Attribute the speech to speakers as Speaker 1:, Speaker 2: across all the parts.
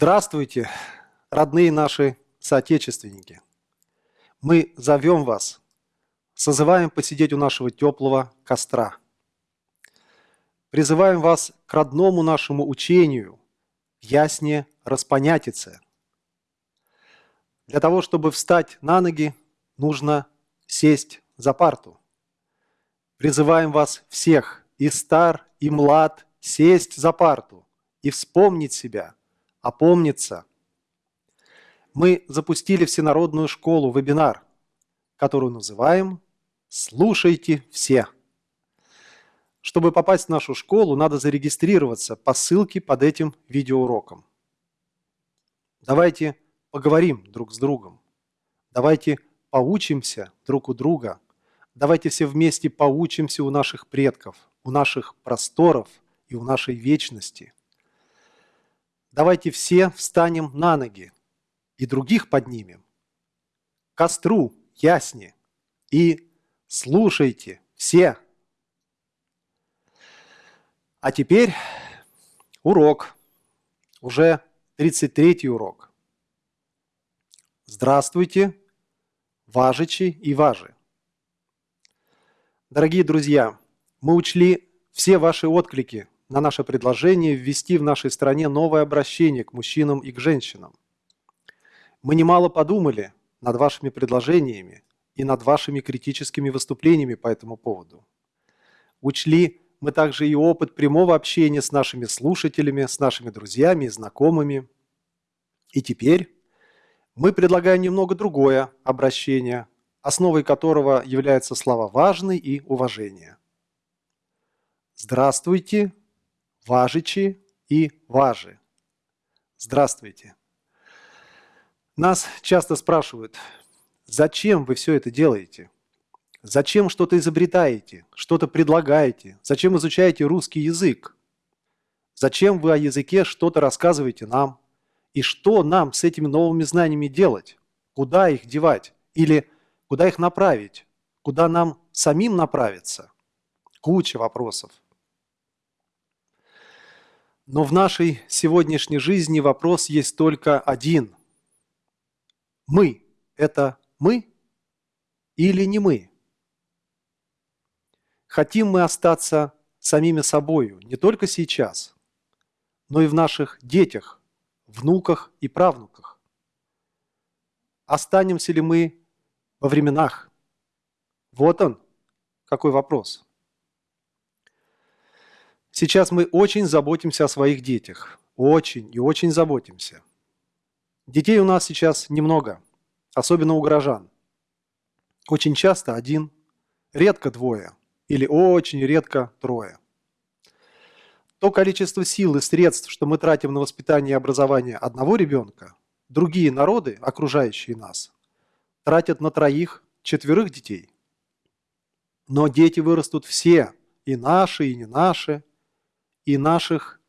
Speaker 1: Здравствуйте, родные наши соотечественники! Мы зовем вас, созываем посидеть у нашего теплого костра. Призываем вас к родному нашему учению, ясне распонятице. Для того, чтобы встать на ноги, нужно сесть за парту. Призываем вас всех, и стар, и млад, сесть за парту и вспомнить себя – опомниться. Мы запустили всенародную школу, вебинар, которую называем «Слушайте все». Чтобы попасть в нашу школу, надо зарегистрироваться по ссылке под этим видеоуроком. Давайте поговорим друг с другом. Давайте поучимся друг у друга. Давайте все вместе поучимся у наших предков, у наших просторов и у нашей вечности – Давайте все встанем на ноги и других поднимем. Костру ясни и слушайте все. А теперь урок, уже 33 урок. Здравствуйте, важичи и важи. Дорогие друзья, мы учли все ваши отклики на наше предложение ввести в нашей стране новое обращение к мужчинам и к женщинам. Мы немало подумали над вашими предложениями и над вашими критическими выступлениями по этому поводу. Учли мы также и опыт прямого общения с нашими слушателями, с нашими друзьями и знакомыми. И теперь мы предлагаем немного другое обращение, основой которого являются слова «важный» и «уважение». Здравствуйте, важичи и важи. Здравствуйте. Нас часто спрашивают, зачем вы все это делаете? Зачем что-то изобретаете, что-то предлагаете? Зачем изучаете русский язык? Зачем вы о языке что-то рассказываете нам? И что нам с этими новыми знаниями делать? Куда их девать? Или куда их направить? Куда нам самим направиться? Куча вопросов. Но в нашей сегодняшней жизни вопрос есть только один. Мы – это мы или не мы? Хотим мы остаться самими собою не только сейчас, но и в наших детях, внуках и правнуках. Останемся ли мы во временах? Вот он, какой вопрос. Сейчас мы очень заботимся о своих детях. Очень и очень заботимся. Детей у нас сейчас немного, особенно у горожан. Очень часто один, редко двое или очень редко трое. То количество сил и средств, что мы тратим на воспитание и образование одного ребенка, другие народы, окружающие нас, тратят на троих, четверых детей. Но дети вырастут все, и наши, и не наши – и наших,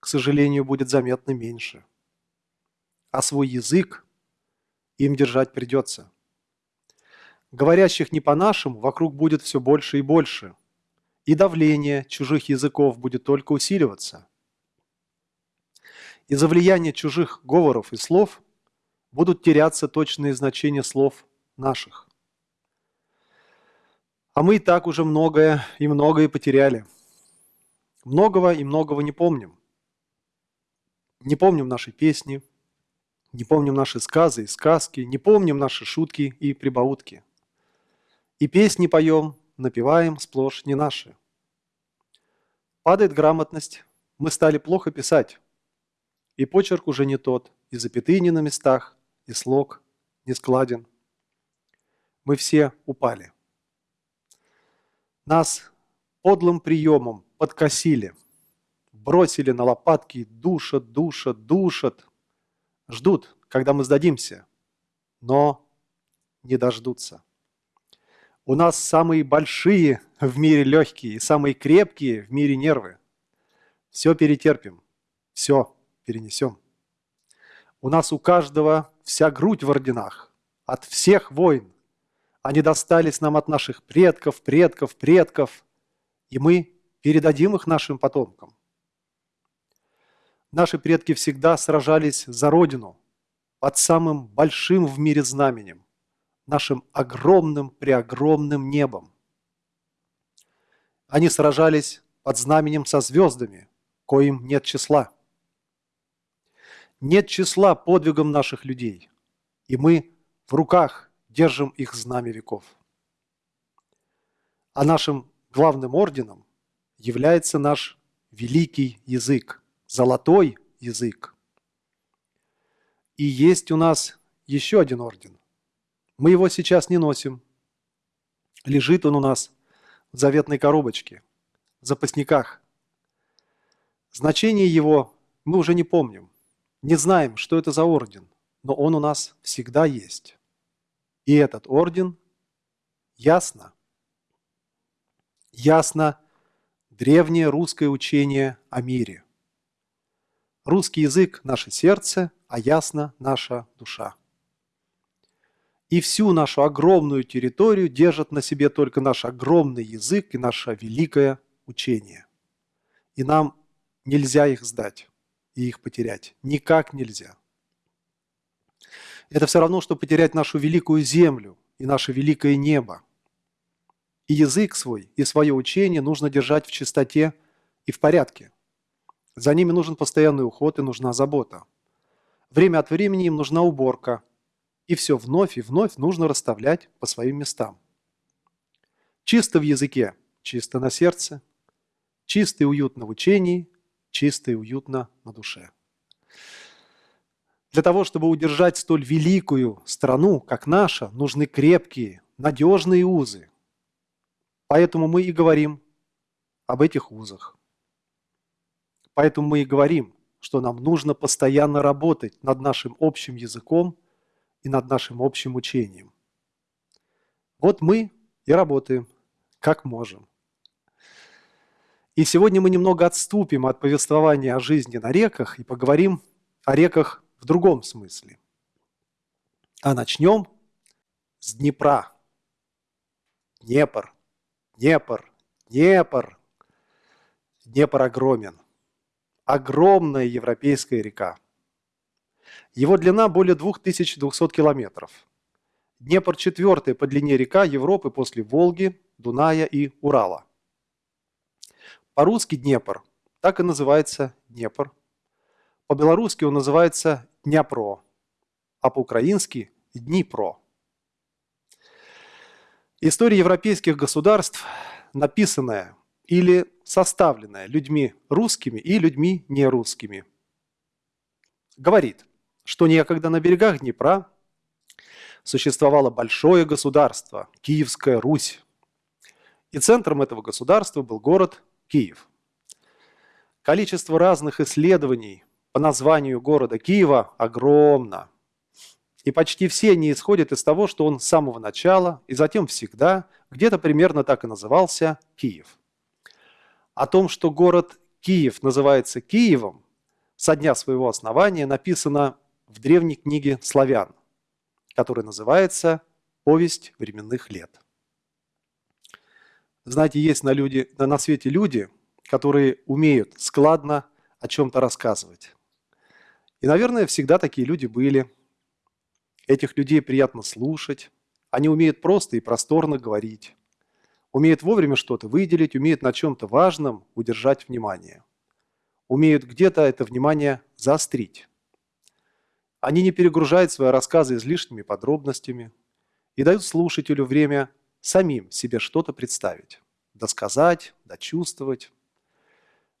Speaker 1: к сожалению, будет заметно меньше. А свой язык им держать придется. Говорящих не по-нашему вокруг будет все больше и больше, и давление чужих языков будет только усиливаться. Из-за влияния чужих говоров и слов будут теряться точные значения слов наших. А мы и так уже многое и многое потеряли – Многого и многого не помним. Не помним наши песни, не помним наши сказы и сказки, не помним наши шутки и прибаутки. И песни поем, напеваем сплошь не наши. Падает грамотность, мы стали плохо писать. И почерк уже не тот, и запятые не на местах, и слог не складен. Мы все упали. Нас подлым приемом подкосили, бросили на лопатки, душат, душат, душат. Ждут, когда мы сдадимся, но не дождутся. У нас самые большие в мире легкие и самые крепкие в мире нервы. Все перетерпим, все перенесем. У нас у каждого вся грудь в орденах, от всех войн. Они достались нам от наших предков, предков, предков – и мы передадим их нашим потомкам. Наши предки всегда сражались за Родину под самым большим в мире знаменем, нашим огромным преогромным небом. Они сражались под знаменем со звездами, коим нет числа. Нет числа подвигам наших людей, и мы в руках держим их знамя веков. А нашим главным орденом является наш великий язык, золотой язык. И есть у нас еще один орден. Мы его сейчас не носим. Лежит он у нас в заветной коробочке, в запасниках. Значение его мы уже не помним. Не знаем, что это за орден, но он у нас всегда есть. И этот орден ясно, ясно древнее русское учение о мире. Русский язык – наше сердце, а ясно – наша душа. И всю нашу огромную территорию держат на себе только наш огромный язык и наше великое учение. И нам нельзя их сдать и их потерять. Никак нельзя. Это все равно, что потерять нашу великую землю и наше великое небо. И язык свой, и свое учение нужно держать в чистоте и в порядке. За ними нужен постоянный уход и нужна забота. Время от времени им нужна уборка. И все вновь и вновь нужно расставлять по своим местам. Чисто в языке, чисто на сердце, чисто и уютно в учении, чисто и уютно на душе. Для того, чтобы удержать столь великую страну, как наша, нужны крепкие, надежные узы. Поэтому мы и говорим об этих узах. Поэтому мы и говорим, что нам нужно постоянно работать над нашим общим языком и над нашим общим учением. Вот мы и работаем, как можем. И сегодня мы немного отступим от повествования о жизни на реках и поговорим о реках в другом смысле. А начнем с Днепра. Днепр, Днепр, Днепр. Днепр огромен. Огромная европейская река. Его длина более 2200 километров. Днепр – четвертая по длине река Европы после Волги, Дуная и Урала. По-русски Днепр так и называется Днепр. По-белорусски он называется Дняпро, а по-украински – Днипро. История европейских государств, написанная или составленная людьми русскими и людьми нерусскими, говорит, что некогда на берегах Днепра существовало большое государство – Киевская Русь. И центром этого государства был город Киев. Количество разных исследований по названию города Киева огромно. И почти все они исходят из того, что он с самого начала и затем всегда где-то примерно так и назывался Киев. О том, что город Киев называется Киевом, со дня своего основания написано в древней книге славян, которая называется «Повесть временных лет». Знаете, есть на, люди, на свете люди, которые умеют складно о чем-то рассказывать. И, наверное, всегда такие люди были. Этих людей приятно слушать. Они умеют просто и просторно говорить. Умеют вовремя что-то выделить, умеют на чем-то важном удержать внимание. Умеют где-то это внимание заострить. Они не перегружают свои рассказы излишними подробностями и дают слушателю время самим себе что-то представить, досказать, дочувствовать.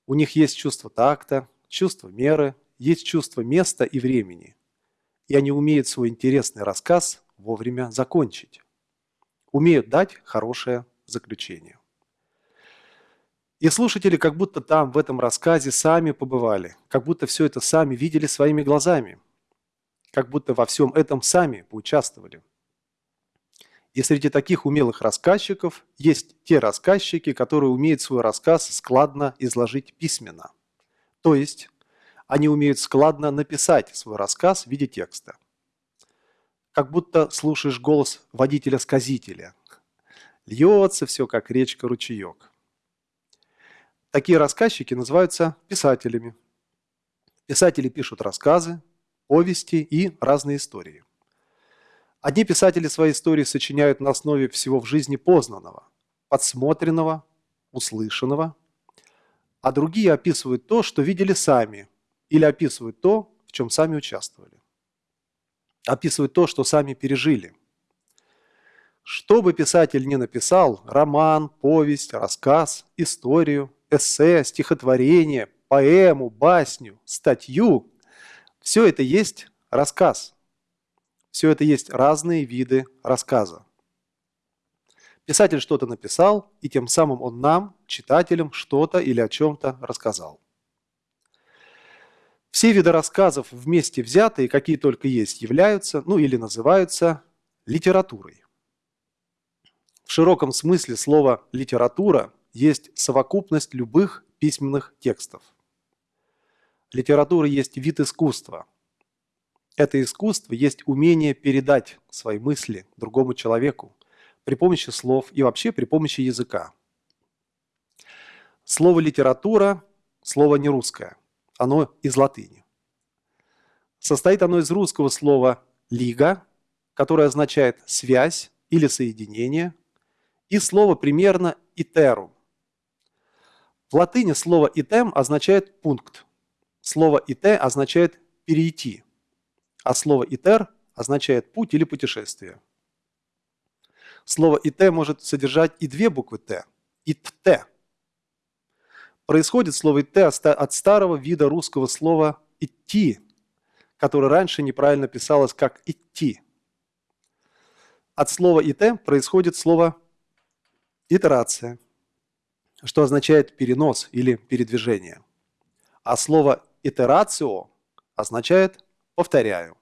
Speaker 1: У них есть чувство такта, чувство меры, есть чувство места и времени, и они умеют свой интересный рассказ вовремя закончить. Умеют дать хорошее заключение. И слушатели как будто там, в этом рассказе, сами побывали, как будто все это сами видели своими глазами, как будто во всем этом сами поучаствовали. И среди таких умелых рассказчиков есть те рассказчики, которые умеют свой рассказ складно изложить письменно. То есть они умеют складно написать свой рассказ в виде текста. Как будто слушаешь голос водителя-сказителя. Льется все, как речка-ручеек. Такие рассказчики называются писателями. Писатели пишут рассказы, повести и разные истории. Одни писатели свои истории сочиняют на основе всего в жизни познанного, подсмотренного, услышанного, а другие описывают то, что видели сами, или описывают то, в чем сами участвовали. Описывают то, что сами пережили. Что бы писатель ни написал, роман, повесть, рассказ, историю, эссе, стихотворение, поэму, басню, статью, все это есть рассказ. Все это есть разные виды рассказа. Писатель что-то написал, и тем самым он нам, читателям, что-то или о чем-то рассказал. Все виды рассказов вместе взятые, какие только есть, являются, ну или называются литературой. В широком смысле слова «литература» есть совокупность любых письменных текстов. Литература есть вид искусства. Это искусство есть умение передать свои мысли другому человеку, при помощи слов и вообще при помощи языка. Слово «литература» – слово не русское, оно из латыни. Состоит оно из русского слова «лига», которое означает «связь» или «соединение», и слова примерно «итерум». В латыни слово «итем» означает «пункт», слово «ите» означает «перейти», а слово «итер» означает «путь» или «путешествие». Слово «ит» может содержать и две буквы «т» – «ит-т». Происходит слово «ит» от старого вида русского слова «идти», которое раньше неправильно писалось как «идти». От слова «ит» происходит слово «итерация», что означает «перенос» или «передвижение». А слово «итерацио» означает «повторяю».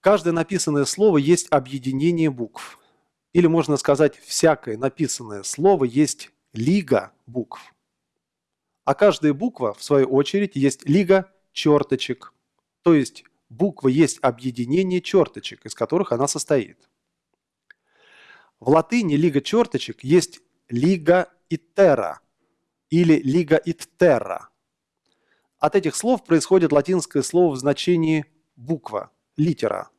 Speaker 1: Каждое написанное слово есть объединение букв. Или можно сказать, всякое написанное слово есть лига букв. А каждая буква, в свою очередь, есть лига черточек. То есть буква есть объединение черточек, из которых она состоит. В латыни лига черточек есть лига итера или лига иттера. От этих слов происходит латинское слово в значении буква, литера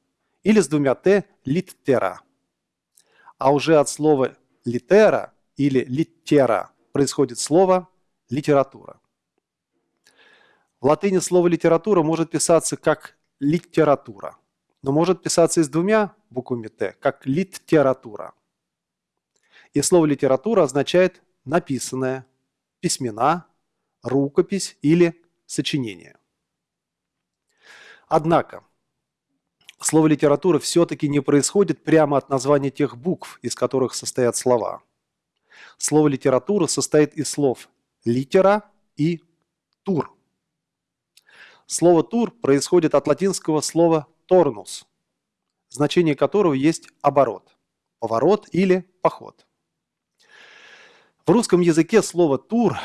Speaker 1: или с двумя «т» – литтера. А уже от слова литера или литтера происходит слово литература. В латыни слово литература может писаться как литература, но может писаться и с двумя буквами «т», как литература. И слово литература означает написанное, письмена, рукопись или сочинение. Однако, слово «литература» все-таки не происходит прямо от названия тех букв, из которых состоят слова. Слово «литература» состоит из слов «литера» и «тур». Слово «тур» происходит от латинского слова «торнус», значение которого есть оборот, поворот или поход. В русском языке слово «тур»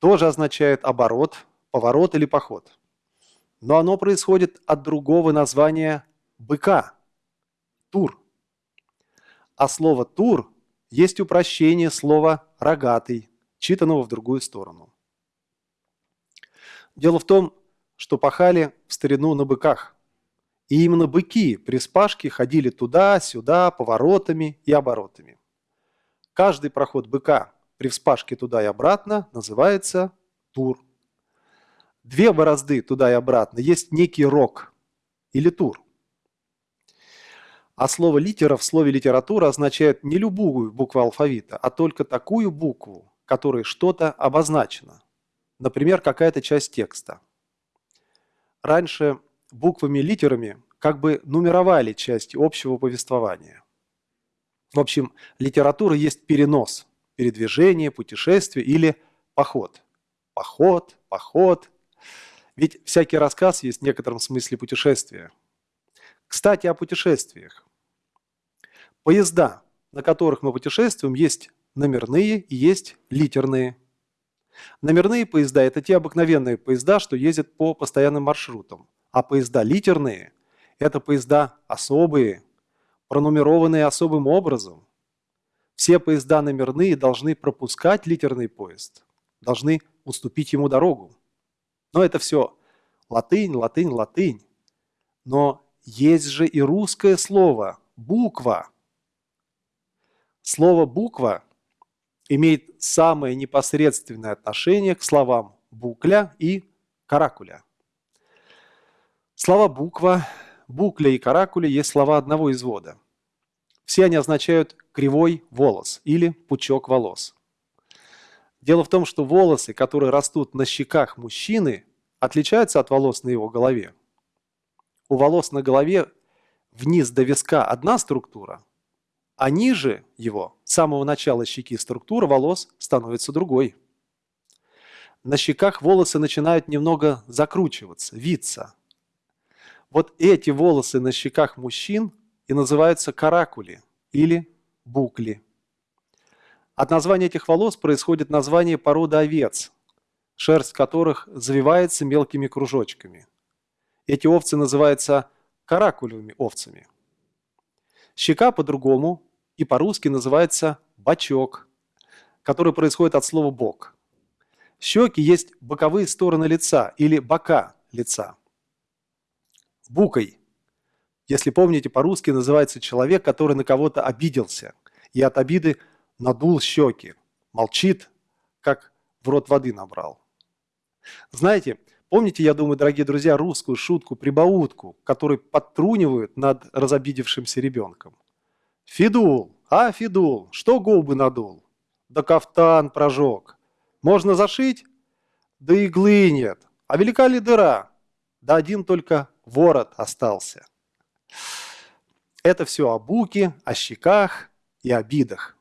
Speaker 1: тоже означает оборот, поворот или поход. Но оно происходит от другого названия быка – тур. А слово «тур» есть упрощение слова «рогатый», читанного в другую сторону. Дело в том, что пахали в старину на быках. И именно быки при спашке ходили туда-сюда, поворотами и оборотами. Каждый проход быка при вспашке туда и обратно называется тур. Две борозды туда и обратно есть некий рог или тур. А слово «литера» в слове «литература» означает не любую букву алфавита, а только такую букву, которой что-то обозначено. Например, какая-то часть текста. Раньше буквами-литерами как бы нумеровали части общего повествования. В общем, литература есть перенос, передвижение, путешествие или поход. Поход, поход. Ведь всякий рассказ есть в некотором смысле путешествие – кстати, о путешествиях. Поезда, на которых мы путешествуем, есть номерные и есть литерные. Номерные поезда – это те обыкновенные поезда, что ездят по постоянным маршрутам. А поезда литерные – это поезда особые, пронумерованные особым образом. Все поезда номерные должны пропускать литерный поезд, должны уступить ему дорогу. Но это все латынь, латынь, латынь. Но есть же и русское слово «буква». Слово «буква» имеет самое непосредственное отношение к словам «букля» и «каракуля». Слова «буква», «букля» и «каракуля» есть слова одного извода. Все они означают «кривой волос» или «пучок волос». Дело в том, что волосы, которые растут на щеках мужчины, отличаются от волос на его голове. У волос на голове вниз до виска одна структура, а ниже его, с самого начала щеки структура волос становится другой. На щеках волосы начинают немного закручиваться, виться. Вот эти волосы на щеках мужчин и называются каракули или букли. От названия этих волос происходит название породы овец, шерсть которых завивается мелкими кружочками. Эти овцы называются каракулевыми овцами. Щека по-другому и по-русски называется бочок, который происходит от слова «бок». Щеки есть боковые стороны лица или бока лица. Букой, если помните, по-русски называется человек, который на кого-то обиделся и от обиды надул щеки, молчит, как в рот воды набрал. Знаете, помните, я думаю, дорогие друзья, русскую шутку-прибаутку, которую подтрунивают над разобидевшимся ребенком? Фидул, а, Фидул, что губы надул? Да кафтан прожег. Можно зашить? Да иглы нет. А велика ли дыра? Да один только ворот остался. Это все о буке, о щеках и обидах.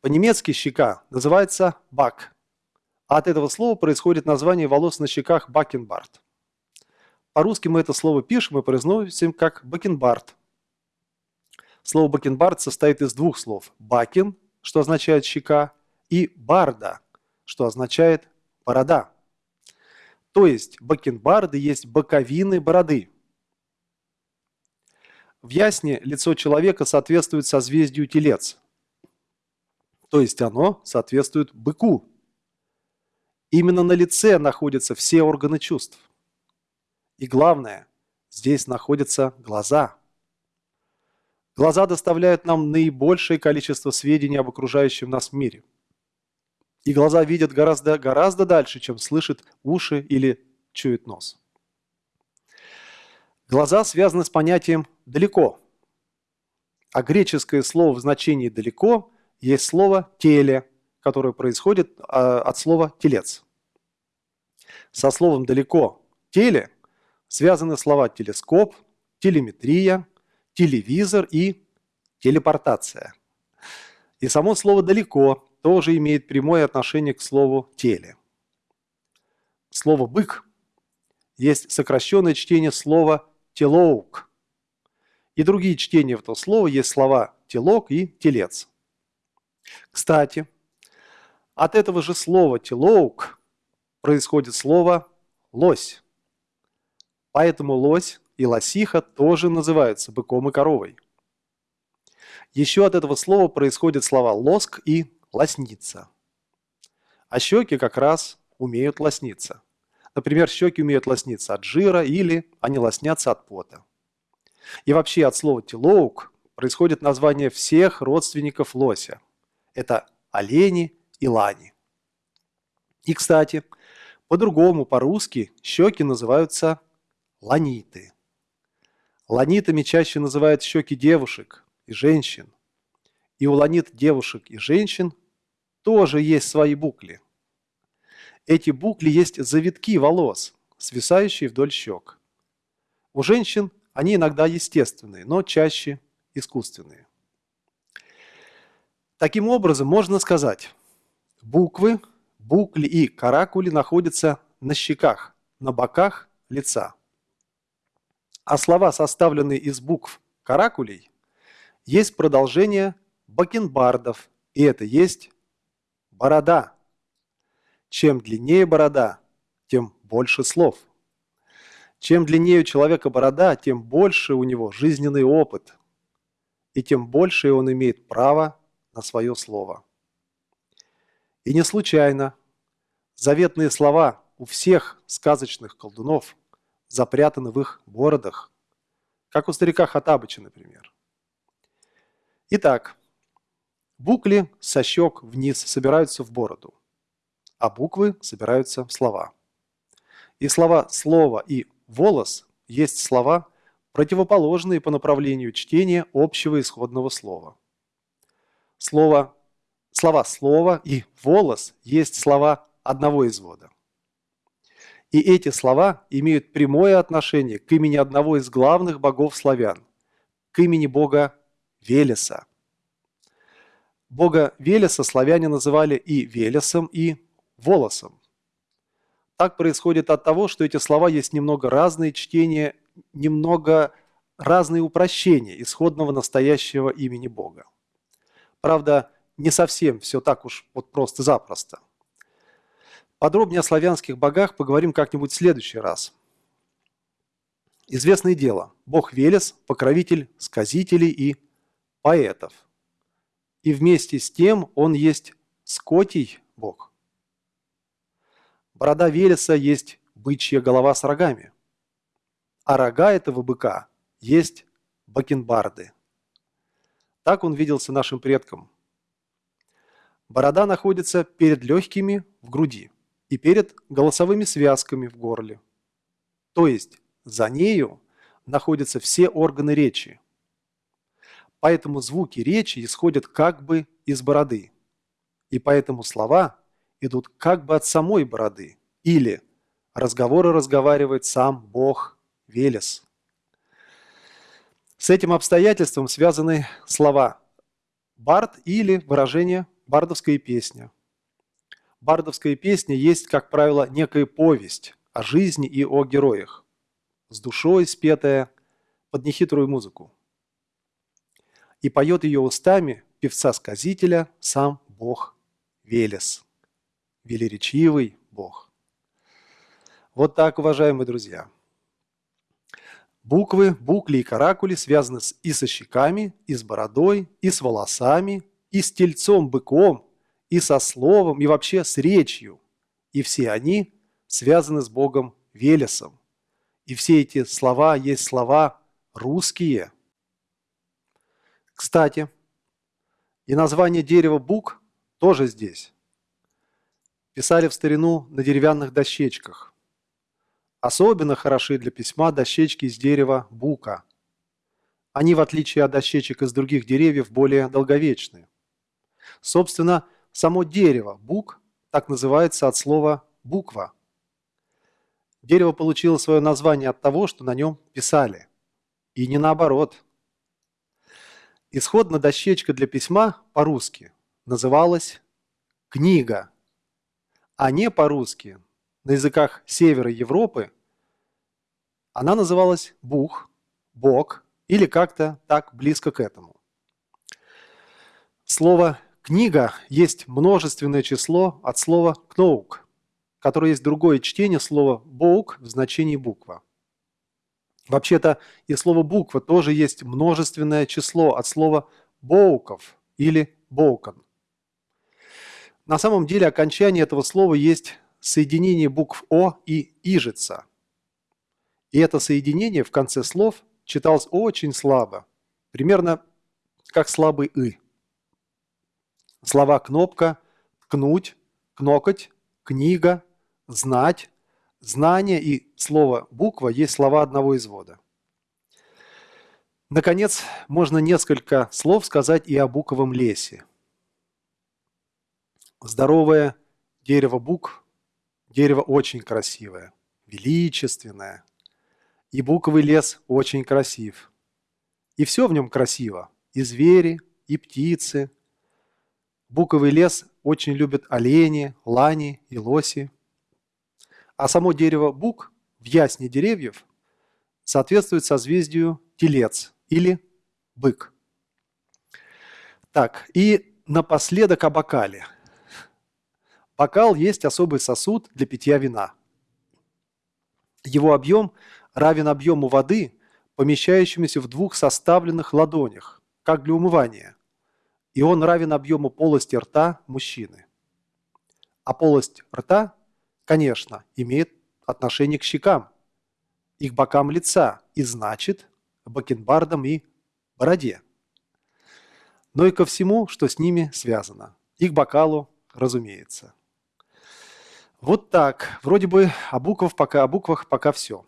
Speaker 1: По-немецки щека называется бак. А от этого слова происходит название волос на щеках бакенбард. По-русски мы это слово пишем и произносим как бакенбард. Слово бакенбард состоит из двух слов. Бакен, что означает щека, и барда, что означает борода. То есть бакенбарды есть боковины бороды. В ясне лицо человека соответствует созвездию телец. То есть оно соответствует быку. Именно на лице находятся все органы чувств. И главное, здесь находятся глаза – Глаза доставляют нам наибольшее количество сведений об окружающем нас мире. И глаза видят гораздо, гораздо дальше, чем слышат уши или чует нос. Глаза связаны с понятием «далеко». А греческое слово в значении «далеко» есть слово «теле», которое происходит а, от слова «телец». Со словом «далеко» «теле» связаны слова «телескоп», «телеметрия», телевизор и телепортация. И само слово «далеко» тоже имеет прямое отношение к слову «теле». Слово «бык» есть сокращенное чтение слова «телоук». И другие чтения этого слова есть слова «телок» и «телец». Кстати, от этого же слова «телоук» происходит слово «лось». Поэтому лось и лосиха тоже называются быком и коровой. Еще от этого слова происходят слова «лоск» и «лосниться». А щеки как раз умеют лосниться. Например, щеки умеют лосниться от жира или они лоснятся от пота. И вообще от слова «телоук» происходит название всех родственников лося. Это олени и лани. И, кстати, по-другому, по-русски, щеки называются ланиты. Ланитами чаще называют щеки девушек и женщин. И у ланит девушек и женщин тоже есть свои букли. Эти букли есть завитки волос, свисающие вдоль щек. У женщин они иногда естественные, но чаще искусственные. Таким образом, можно сказать, буквы, букли и каракули находятся на щеках, на боках лица. А слова, составленные из букв каракулей, есть продолжение бакенбардов, и это есть борода. Чем длиннее борода, тем больше слов. Чем длиннее у человека борода, тем больше у него жизненный опыт, и тем больше он имеет право на свое слово. И не случайно заветные слова у всех сказочных колдунов запрятаны в их бородах, как у старика Хатабыча, например. Итак, букли со щек вниз собираются в бороду, а буквы собираются в слова. И слова «слово» и «волос» есть слова, противоположные по направлению чтения общего исходного слова. Слово, слова «слово» и «волос» есть слова одного извода. И эти слова имеют прямое отношение к имени одного из главных богов славян, к имени бога Велеса. Бога Велеса славяне называли и Велесом, и Волосом. Так происходит от того, что эти слова есть немного разные чтения, немного разные упрощения исходного настоящего имени Бога. Правда, не совсем все так уж вот просто-запросто. Подробнее о славянских богах поговорим как-нибудь в следующий раз. Известное дело, бог Велес – покровитель сказителей и поэтов. И вместе с тем он есть скотий бог. Борода Велеса есть бычья голова с рогами. А рога этого быка есть бакенбарды. Так он виделся нашим предкам. Борода находится перед легкими в груди и перед голосовыми связками в горле. То есть за нею находятся все органы речи. Поэтому звуки речи исходят как бы из бороды. И поэтому слова идут как бы от самой бороды. Или разговоры разговаривает сам Бог Велес. С этим обстоятельством связаны слова «бард» или выражение «бардовская песня», Бардовская песня есть, как правило, некая повесть о жизни и о героях, с душой спетая под нехитрую музыку. И поет ее устами певца-сказителя сам Бог Велес, велеречивый Бог. Вот так, уважаемые друзья. Буквы, букли и каракули связаны и со щеками, и с бородой, и с волосами, и с тельцом-быком, и со словом, и вообще с речью. И все они связаны с Богом Велесом. И все эти слова есть слова русские. Кстати, и название дерева бук тоже здесь. Писали в старину на деревянных дощечках. Особенно хороши для письма дощечки из дерева бука. Они, в отличие от дощечек из других деревьев, более долговечны. Собственно, Само дерево, бук, так называется от слова «буква». Дерево получило свое название от того, что на нем писали. И не наоборот. Исходно дощечка для письма по-русски называлась «книга», а не по-русски, на языках севера Европы, она называлась «бух», «бог» или как-то так близко к этому. Слово Книга есть множественное число от слова «кноук», которое есть другое чтение слова «боук» в значении буква. Вообще-то и слово «буква» тоже есть множественное число от слова «боуков» или «боукан». На самом деле окончание этого слова есть соединение букв «о» и «ижица». И это соединение в конце слов читалось очень слабо, примерно как слабый «ы». Слова «кнопка», «ткнуть», «кнокать», «книга», «знать», «знание» и слово «буква» есть слова одного извода. Наконец, можно несколько слов сказать и о буковом лесе. Здоровое дерево бук – дерево очень красивое, величественное. И буковый лес очень красив. И все в нем красиво – и звери, и птицы, Буковый лес очень любят олени, лани и лоси. А само дерево бук в ясне деревьев соответствует созвездию телец или бык. Так, и напоследок о бокале. Бокал есть особый сосуд для питья вина. Его объем равен объему воды, помещающемуся в двух составленных ладонях, как для умывания и он равен объему полости рта мужчины. А полость рта конечно, имеет отношение к щекам и к бокам лица, и значит, бакенбардам и бороде. Но и ко всему, что с ними связано. И к бокалу, разумеется. Вот так. Вроде бы о буквах пока, о буквах пока все.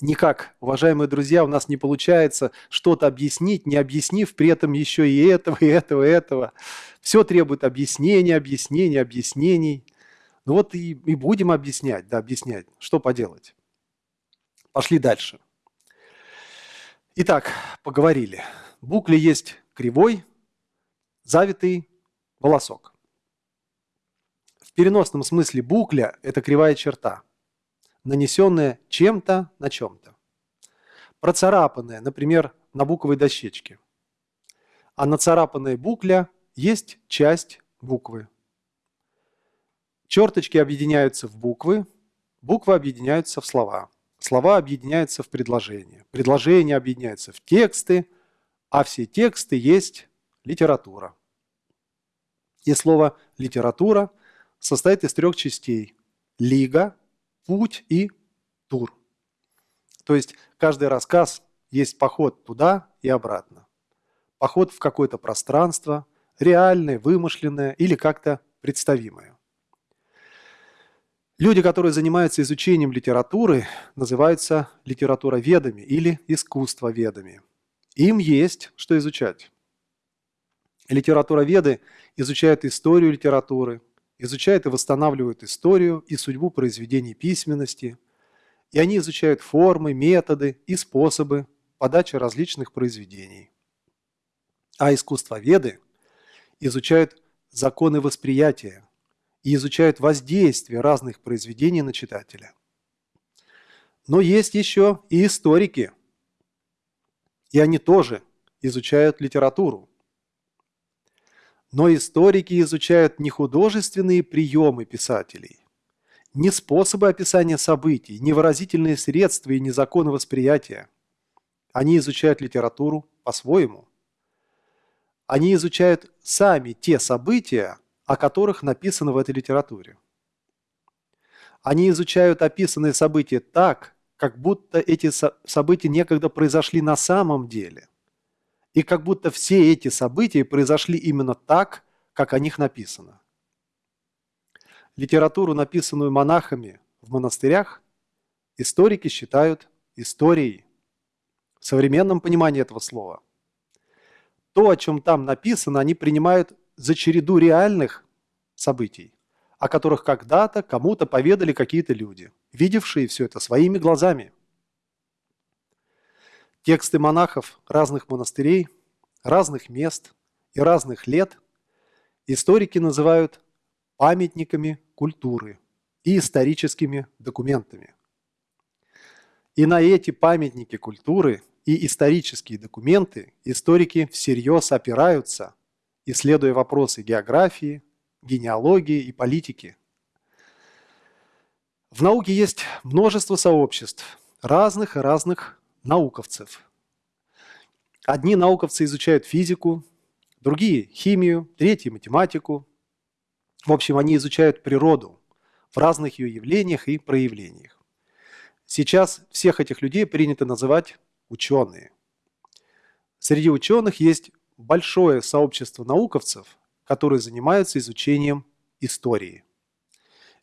Speaker 1: Никак, уважаемые друзья, у нас не получается что-то объяснить, не объяснив при этом еще и этого, и этого, и этого. Все требует объяснения, объяснений, объяснений. Ну вот и, и будем объяснять, да, объяснять. Что поделать? Пошли дальше. Итак, поговорили. В букле есть кривой, завитый волосок. В переносном смысле букля – это кривая черта, нанесенная чем-то на чем-то. Процарапанная, например, на буковой дощечке. А нацарапанная букля есть часть буквы. Черточки объединяются в буквы, буквы объединяются в слова. Слова объединяются в предложения. Предложения объединяются в тексты, а все тексты есть литература. И слово «литература» состоит из трех частей – лига, путь и тур. То есть каждый рассказ есть поход туда и обратно. Поход в какое-то пространство, реальное, вымышленное или как-то представимое. Люди, которые занимаются изучением литературы, называются литературоведами или искусствоведами. Им есть что изучать. Литературоведы изучают историю литературы, изучают и восстанавливают историю и судьбу произведений письменности, и они изучают формы, методы и способы подачи различных произведений. А искусствоведы изучают законы восприятия и изучают воздействие разных произведений на читателя. Но есть еще и историки, и они тоже изучают литературу. Но историки изучают не художественные приемы писателей, не способы описания событий, не выразительные средства и не законы восприятия. Они изучают литературу по-своему. Они изучают сами те события, о которых написано в этой литературе. Они изучают описанные события так, как будто эти события некогда произошли на самом деле. И как будто все эти события произошли именно так, как о них написано. Литературу, написанную монахами в монастырях, историки считают историей в современном понимании этого слова. То, о чем там написано, они принимают за череду реальных событий, о которых когда-то кому-то поведали какие-то люди, видевшие все это своими глазами – Тексты монахов разных монастырей, разных мест и разных лет историки называют памятниками культуры и историческими документами. И на эти памятники культуры и исторические документы историки всерьез опираются, исследуя вопросы географии, генеалогии и политики. В науке есть множество сообществ разных и разных науковцев. Одни науковцы изучают физику, другие – химию, третьи – математику. В общем, они изучают природу в разных ее явлениях и проявлениях. Сейчас всех этих людей принято называть ученые. Среди ученых есть большое сообщество науковцев, которые занимаются изучением истории.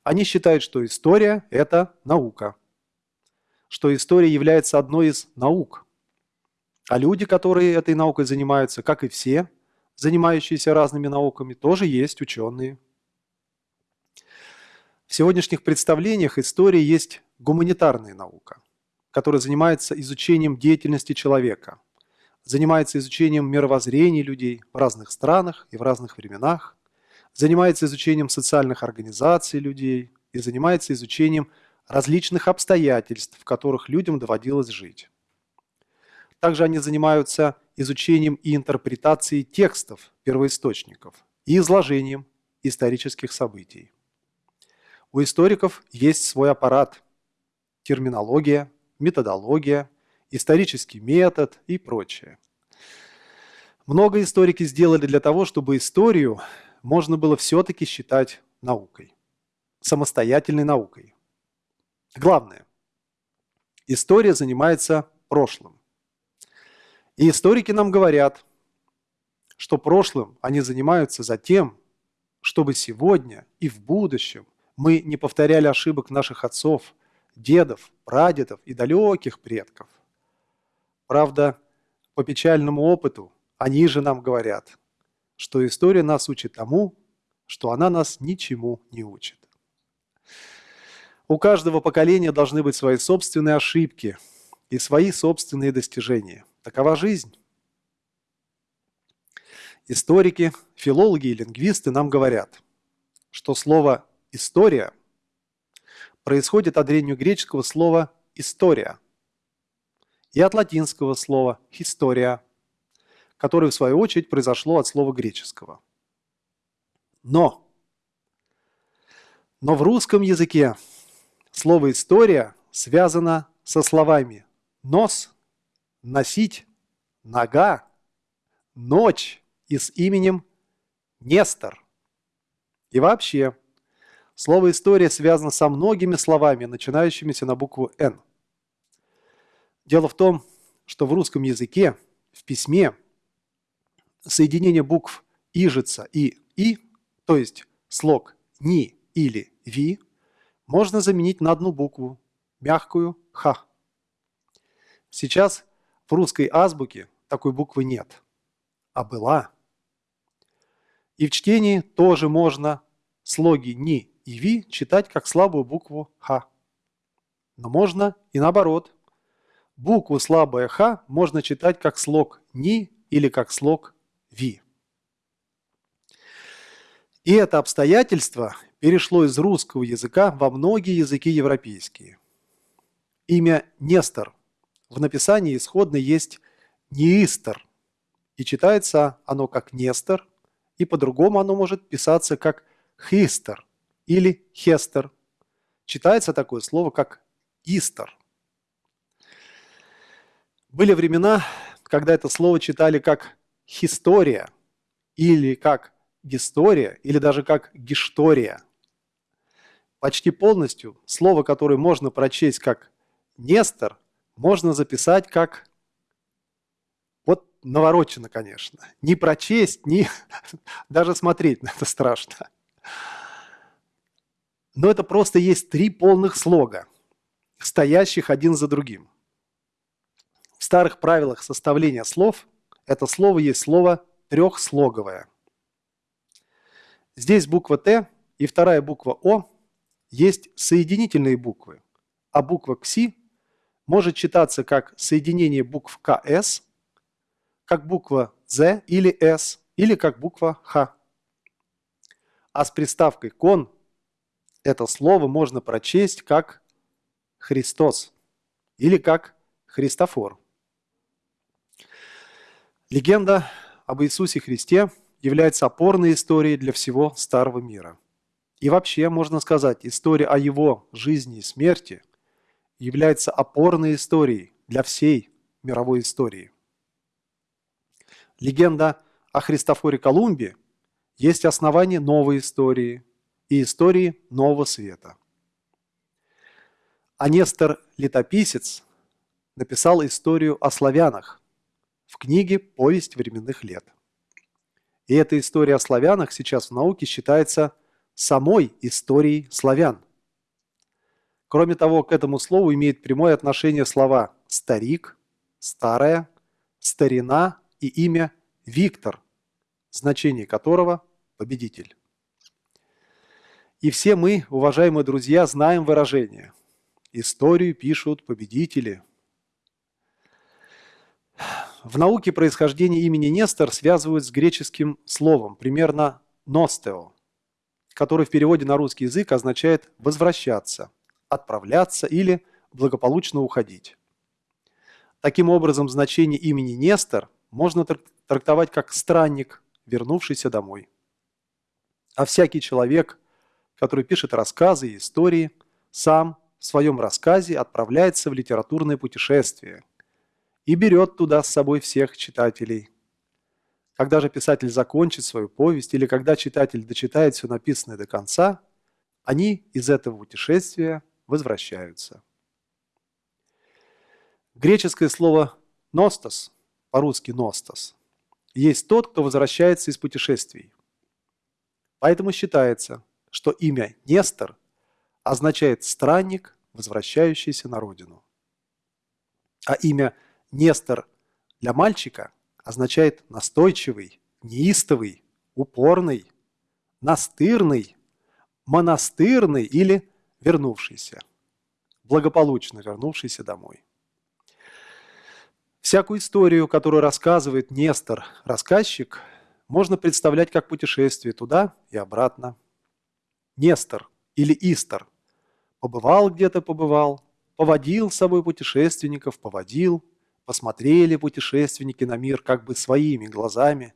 Speaker 1: Они считают, что история – это наука – что история является одной из наук. А люди, которые этой наукой занимаются, как и все, занимающиеся разными науками, тоже есть ученые. В сегодняшних представлениях история есть гуманитарная наука, которая занимается изучением деятельности человека, занимается изучением мировоззрений людей в разных странах и в разных временах, занимается изучением социальных организаций людей и занимается изучением различных обстоятельств, в которых людям доводилось жить. Также они занимаются изучением и интерпретацией текстов первоисточников и изложением исторических событий. У историков есть свой аппарат – терминология, методология, исторический метод и прочее. Много историки сделали для того, чтобы историю можно было все-таки считать наукой. самостоятельной наукой. Главное, история занимается прошлым. И историки нам говорят, что прошлым они занимаются за тем, чтобы сегодня и в будущем мы не повторяли ошибок наших отцов, дедов, прадедов и далеких предков. Правда, по печальному опыту они же нам говорят, что история нас учит тому, что она нас ничему не учит. У каждого поколения должны быть свои собственные ошибки и свои собственные достижения. Такова жизнь. Историки, филологи и лингвисты нам говорят, что слово «история» происходит от древнегреческого слова «история» и от латинского слова «история», которое в свою очередь произошло от слова греческого. Но, но в русском языке слово «история» связано со словами «нос», «носить», «нога», «ночь», и с именем Нестор. И вообще, слово «история» связано со многими словами, начинающимися на букву «Н». Дело в том, что в русском языке, в письме, соединение букв «ижица» и «и», то есть слог «ни» или «ви», можно заменить на одну букву, мягкую «х». Сейчас в русской азбуке такой буквы нет, а была – и в чтении тоже можно слоги «ни» и «ви» читать как слабую букву «х». Но можно и наоборот. Букву слабая «х» можно читать как слог «ни» или как слог «ви». И это обстоятельство перешло из русского языка во многие языки европейские. Имя Нестор в написании исходно есть Неистер, и читается оно как Нестор и по-другому оно может писаться как «хистер» или «хестер». Читается такое слово, как «истер». Были времена, когда это слово читали как «хистория» или как «гистория» или даже как «гиштория». Почти полностью слово, которое можно прочесть как «нестор», можно записать как наворочено, конечно. Ни прочесть, ни даже смотреть на это страшно. Но это просто есть три полных слога, стоящих один за другим. В старых правилах составления слов это слово есть слово трехслоговое. Здесь буква Т и вторая буква О есть соединительные буквы, а буква КСИ может читаться как соединение букв КС – как буква «з» или «с», или как буква «х». А с приставкой «кон» это слово можно прочесть как «Христос» или как «Христофор». Легенда об Иисусе Христе является опорной историей для всего Старого мира. И вообще, можно сказать, история о его жизни и смерти является опорной историей для всей мировой истории. Легенда о Христофоре Колумбе есть основание новой истории и истории Нового Света. А Нестор Летописец написал историю о славянах в книге «Повесть временных лет». И эта история о славянах сейчас в науке считается самой историей славян. Кроме того, к этому слову имеет прямое отношение слова «старик», «старая», «старина» и имя Виктор, значение которого – победитель. И все мы, уважаемые друзья, знаем выражение «Историю пишут победители». В науке происхождение имени Нестор связывают с греческим словом, примерно «ностео», который в переводе на русский язык означает «возвращаться», «отправляться» или «благополучно уходить». Таким образом, значение имени Нестор можно трактовать как странник, вернувшийся домой. А всякий человек, который пишет рассказы и истории, сам в своем рассказе отправляется в литературное путешествие и берет туда с собой всех читателей. Когда же писатель закончит свою повесть или когда читатель дочитает все написанное до конца,
Speaker 2: они из этого путешествия возвращаются. Греческое слово «ностос», по-русски «ностос», есть тот, кто возвращается из путешествий. Поэтому считается, что имя Нестор означает «странник, возвращающийся на родину». А имя Нестор для мальчика означает «настойчивый», «неистовый», «упорный», «настырный», «монастырный» или «вернувшийся», благополучно вернувшийся домой. Всякую историю, которую рассказывает Нестор, рассказчик, можно представлять как путешествие туда и обратно. Нестор или Истор побывал где-то, побывал, поводил с собой путешественников, поводил, посмотрели путешественники на мир как бы своими глазами,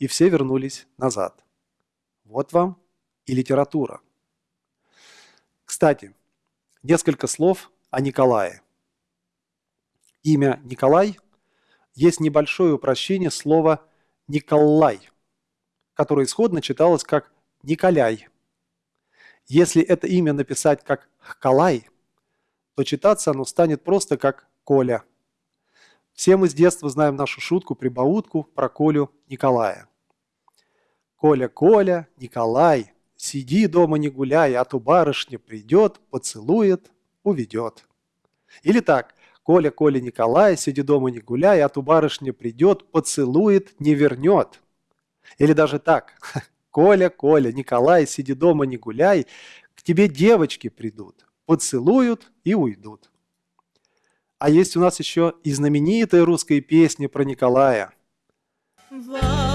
Speaker 2: и все вернулись назад. Вот вам и литература. Кстати, несколько слов о Николае. Имя Николай есть небольшое упрощение слова «Николай», которое исходно читалось как «Николяй». Если это имя написать как «Хкалай», то читаться оно станет просто как «Коля». Все мы с детства знаем нашу шутку-прибаутку про Колю Николая. «Коля, Коля, Николай, сиди дома не гуляй, а то барышня придет, поцелует, уведет». Или так – Коля, Коля, Николай, сиди дома не гуляй, а ту барышня придет, поцелует, не вернет. Или даже так. Коля, Коля, Николай, сиди дома не гуляй, к тебе девочки придут, поцелуют и уйдут. А есть у нас еще и знаменитая русская песня про Николая. Вау!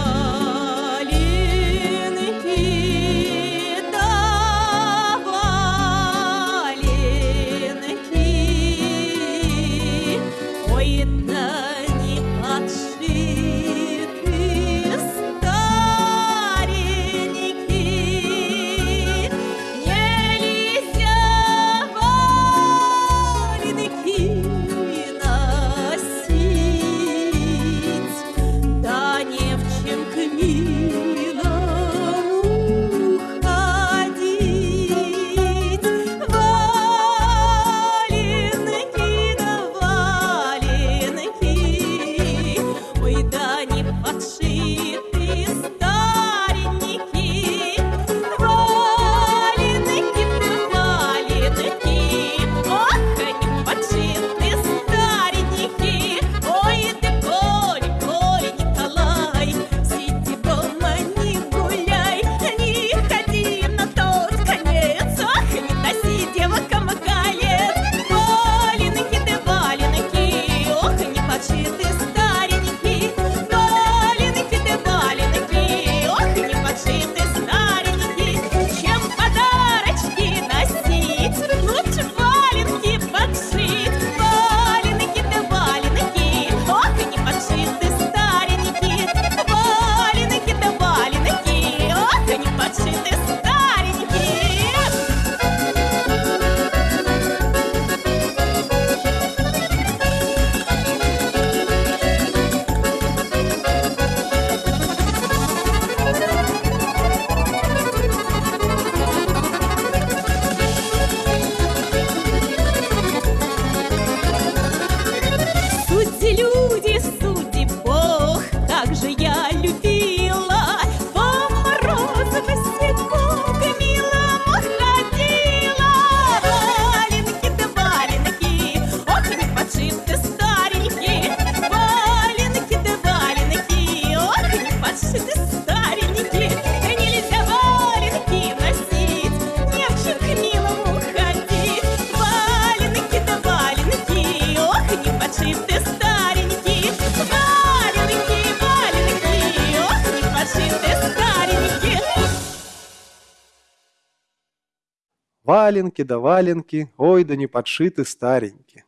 Speaker 2: Валенки да валенки, ой да не подшиты старенькие.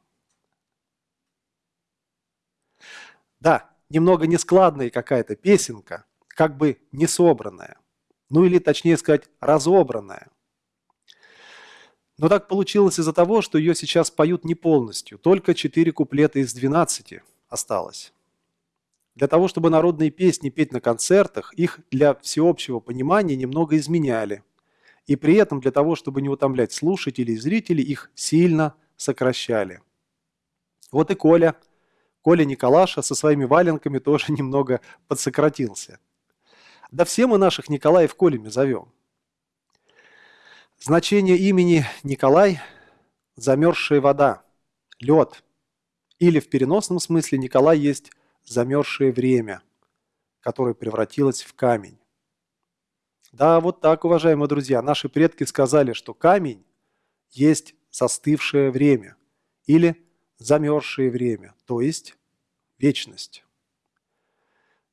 Speaker 2: Да, немного нескладная какая-то песенка, как бы не собранная. Ну или точнее сказать, разобранная. Но так получилось из-за того, что ее сейчас поют не полностью, только 4 куплета из 12 осталось. Для того, чтобы народные песни петь на концертах, их для всеобщего понимания немного изменяли –
Speaker 1: И при этом для того, чтобы не утомлять слушателей и зрителей, их сильно сокращали. Вот и Коля, Коля Николаша со своими валенками тоже немного подсократился. Да все мы наших Николаев Колями зовем. Значение имени Николай – замерзшая вода, лед. Или в переносном смысле Николай есть замерзшее время, которое превратилось в камень. Да, вот так, уважаемые друзья, наши предки сказали, что камень есть застывшее время или замерзшее время, то есть вечность.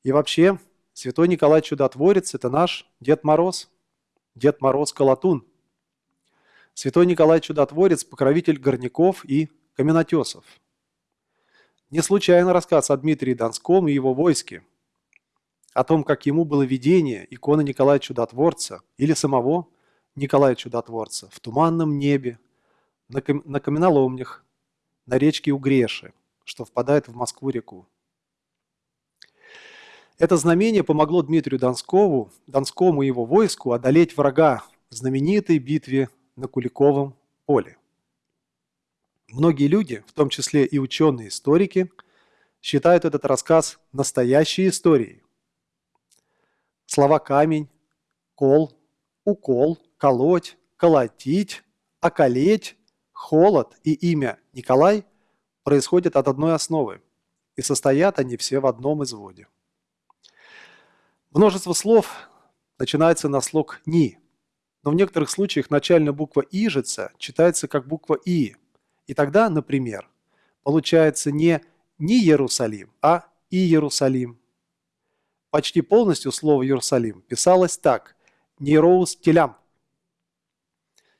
Speaker 1: И вообще, Святой Николай Чудотворец – это наш Дед Мороз, Дед Мороз Колотун. Святой Николай Чудотворец – покровитель горняков и каменотесов. Не случайно рассказ о Дмитрии Донском и его войске – о том, как ему было видение иконы Николая Чудотворца или самого Николая Чудотворца в туманном небе, на, кам на каменоломнях, на речке Угреши, что впадает в Москву-реку. Это знамение помогло Дмитрию Донскову, Донскому и его войску одолеть врага в знаменитой битве на Куликовом поле. Многие люди, в том числе и ученые-историки, считают этот рассказ настоящей историей, Слова камень, кол, укол, колоть, колотить, околеть, холод и имя Николай происходят от одной основы, и состоят они все в одном изводе. Множество слов начинается на слог «ни», но в некоторых случаях начальная буква «ижица» читается как буква «и», и тогда, например, получается не «не Иерусалим», а «и Иерусалим», Почти полностью слово «Иерусалим» писалось так – «Нероус телям».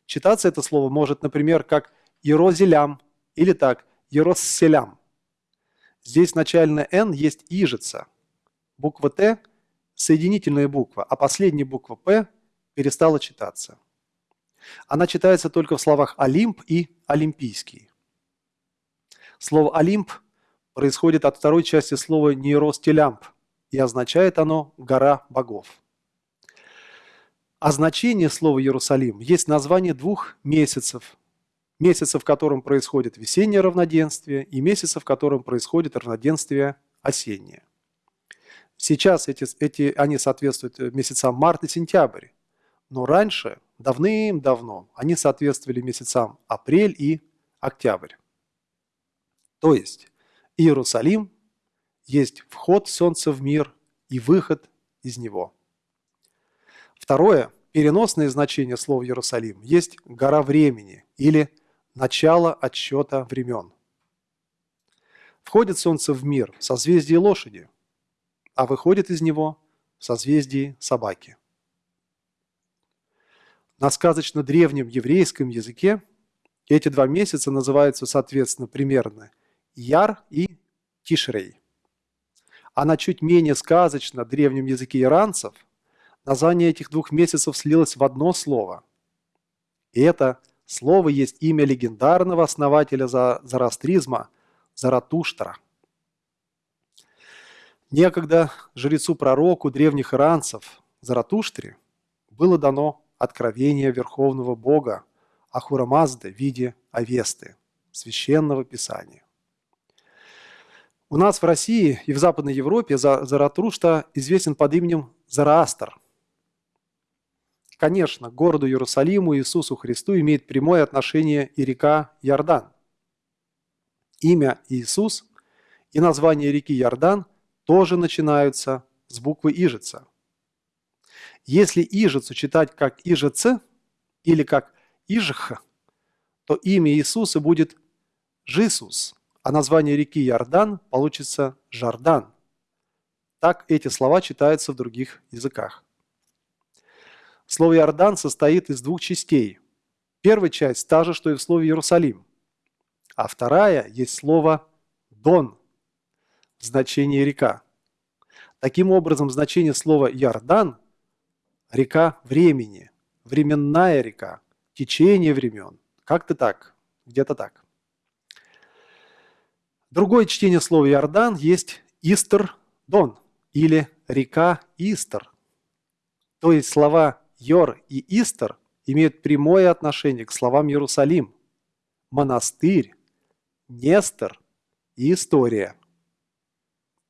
Speaker 1: Читаться это слово может, например, как «Ерозелям» или так «Еросселям». Здесь начальное «н» есть ижица. Буква «т» – соединительная буква, а последняя буква «п» перестала читаться. Она читается только в словах «Олимп» и «Олимпийский». Слово «Олимп» происходит от второй части слова «нейростелямп», и означает оно «гора богов». А значение слова «Иерусалим» есть название двух месяцев. Месяца, в котором происходит весеннее равноденствие, и месяца, в котором происходит равноденствие осеннее. Сейчас эти, эти, они соответствуют месяцам март и сентябрь, но раньше, давным-давно, они соответствовали месяцам апрель и октябрь. То есть Иерусалим есть вход Солнца в мир и выход из него. Второе, переносное значение слова Иерусалим, есть гора времени или начало отсчета времен. Входит Солнце в мир в созвездии лошади, а выходит из него в созвездии собаки. На сказочно древнем еврейском языке эти два месяца называются, соответственно, примерно Яр и Тишрей а на чуть менее сказочно древнем языке иранцев название этих двух месяцев слилось в одно слово. И это слово есть имя легендарного основателя зороастризма Заратуштра. Некогда жрецу-пророку древних иранцев Заратуштре было дано откровение Верховного Бога Ахурамазды в виде Авесты, священного писания. У нас в России и в Западной Европе Заратрушта известен под именем Зараастр. Конечно, к городу Иерусалиму Иисусу Христу имеет прямое отношение и река Иордан. Имя Иисус и название реки Иордан тоже начинаются с буквы Ижица. Если Ижицу читать как Ижице или как Ижх, то имя Иисуса будет Жисус – а название реки Иордан получится Жардан. Так эти слова читаются в других языках. Слово Иордан состоит из двух частей. Первая часть та же, что и в слове Иерусалим. А вторая есть слово Дон, значение река. Таким образом, значение слова Иордан – река времени, временная река, течение времен. Как-то так, где-то так. Другое чтение слова Иордан есть Истер-Дон или река Истер. То есть слова Йор и Истер имеют прямое отношение к словам Иерусалим, монастырь, Нестор и история.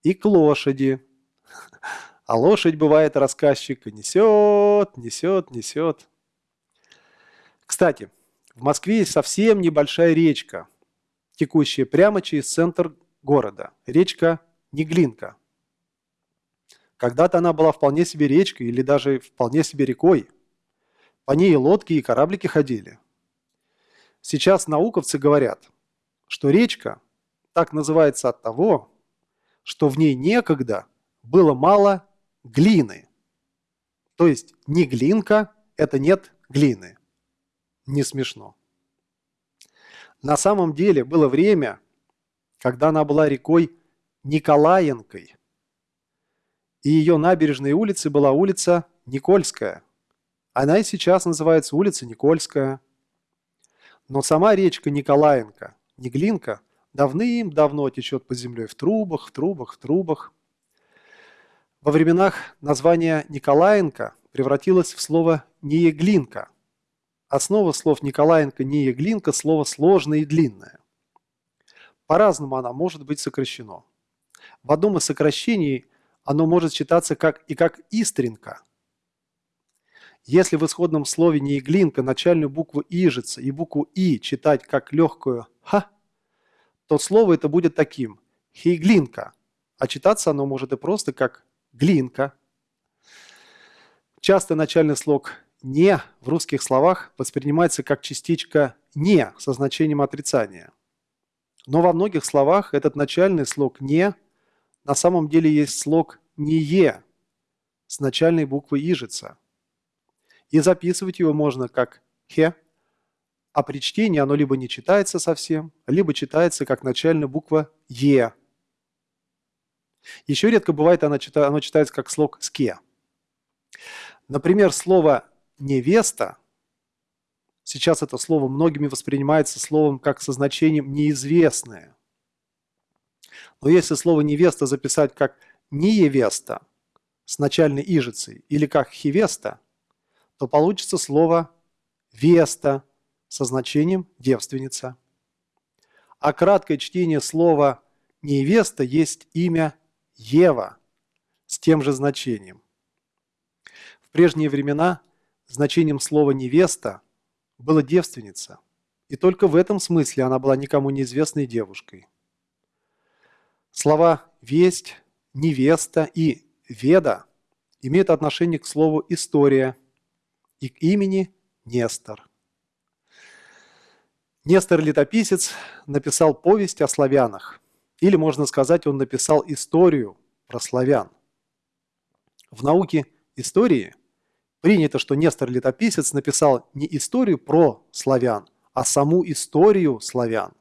Speaker 1: И к лошади. А лошадь бывает рассказчика несет, несет, несет. Кстати, в Москве есть совсем небольшая речка, текущая прямо через центр города. Речка Неглинка. Когда-то она была вполне себе речкой или даже вполне себе рекой. По ней и лодки, и кораблики ходили. Сейчас науковцы говорят, что речка так называется от того, что в ней некогда было мало глины. То есть не глинка – это нет глины. Не смешно. На самом деле было время, когда она была рекой Николаенкой. И ее набережной улицы была улица Никольская. Она и сейчас называется улица Никольская. Но сама речка Николаенко, Неглинка, давным-давно течет под землей в трубах, в трубах, в трубах. Во временах название Николаенко превратилось в слово Нееглинка. Основа слов Николаенко, Нееглинка – слово сложное и длинное. По-разному она может быть сокращено. В одном из сокращений оно может читаться как и как «истринка», если в исходном слове не иглинка начальную букву «ижица» и букву «и» читать как легкую «ха», то слово это будет таким – «хейглинка», а читаться оно может и просто как «глинка». Часто начальный слог «не» в русских словах воспринимается как частичка «не» со значением отрицания. Но во многих словах этот начальный слог «не» на самом деле есть слог «не» с начальной буквы «ижица». И записывать его можно как «хе», а при чтении оно либо не читается совсем, либо читается как начальная буква «е». Еще редко бывает, оно, читается, как слог «ске». Например, слово «невеста» Сейчас это слово многими воспринимается словом как со значением «неизвестное». Но если слово «невеста» записать как «неевеста» с начальной ижицей или как «хивеста», то получится слово «веста» со значением «девственница». А краткое чтение слова «невеста» есть имя Ева с тем же значением. В прежние времена значением слова «невеста» была девственница, и только в этом смысле она была никому неизвестной девушкой. Слова «весть», «невеста» и «веда» имеют отношение к слову «история», и к имени Нестор. Нестор Летописец написал повесть о славянах, или, можно сказать, он написал историю про славян. В науке истории принято, что Нестор Летописец написал не историю про славян, а саму историю славян.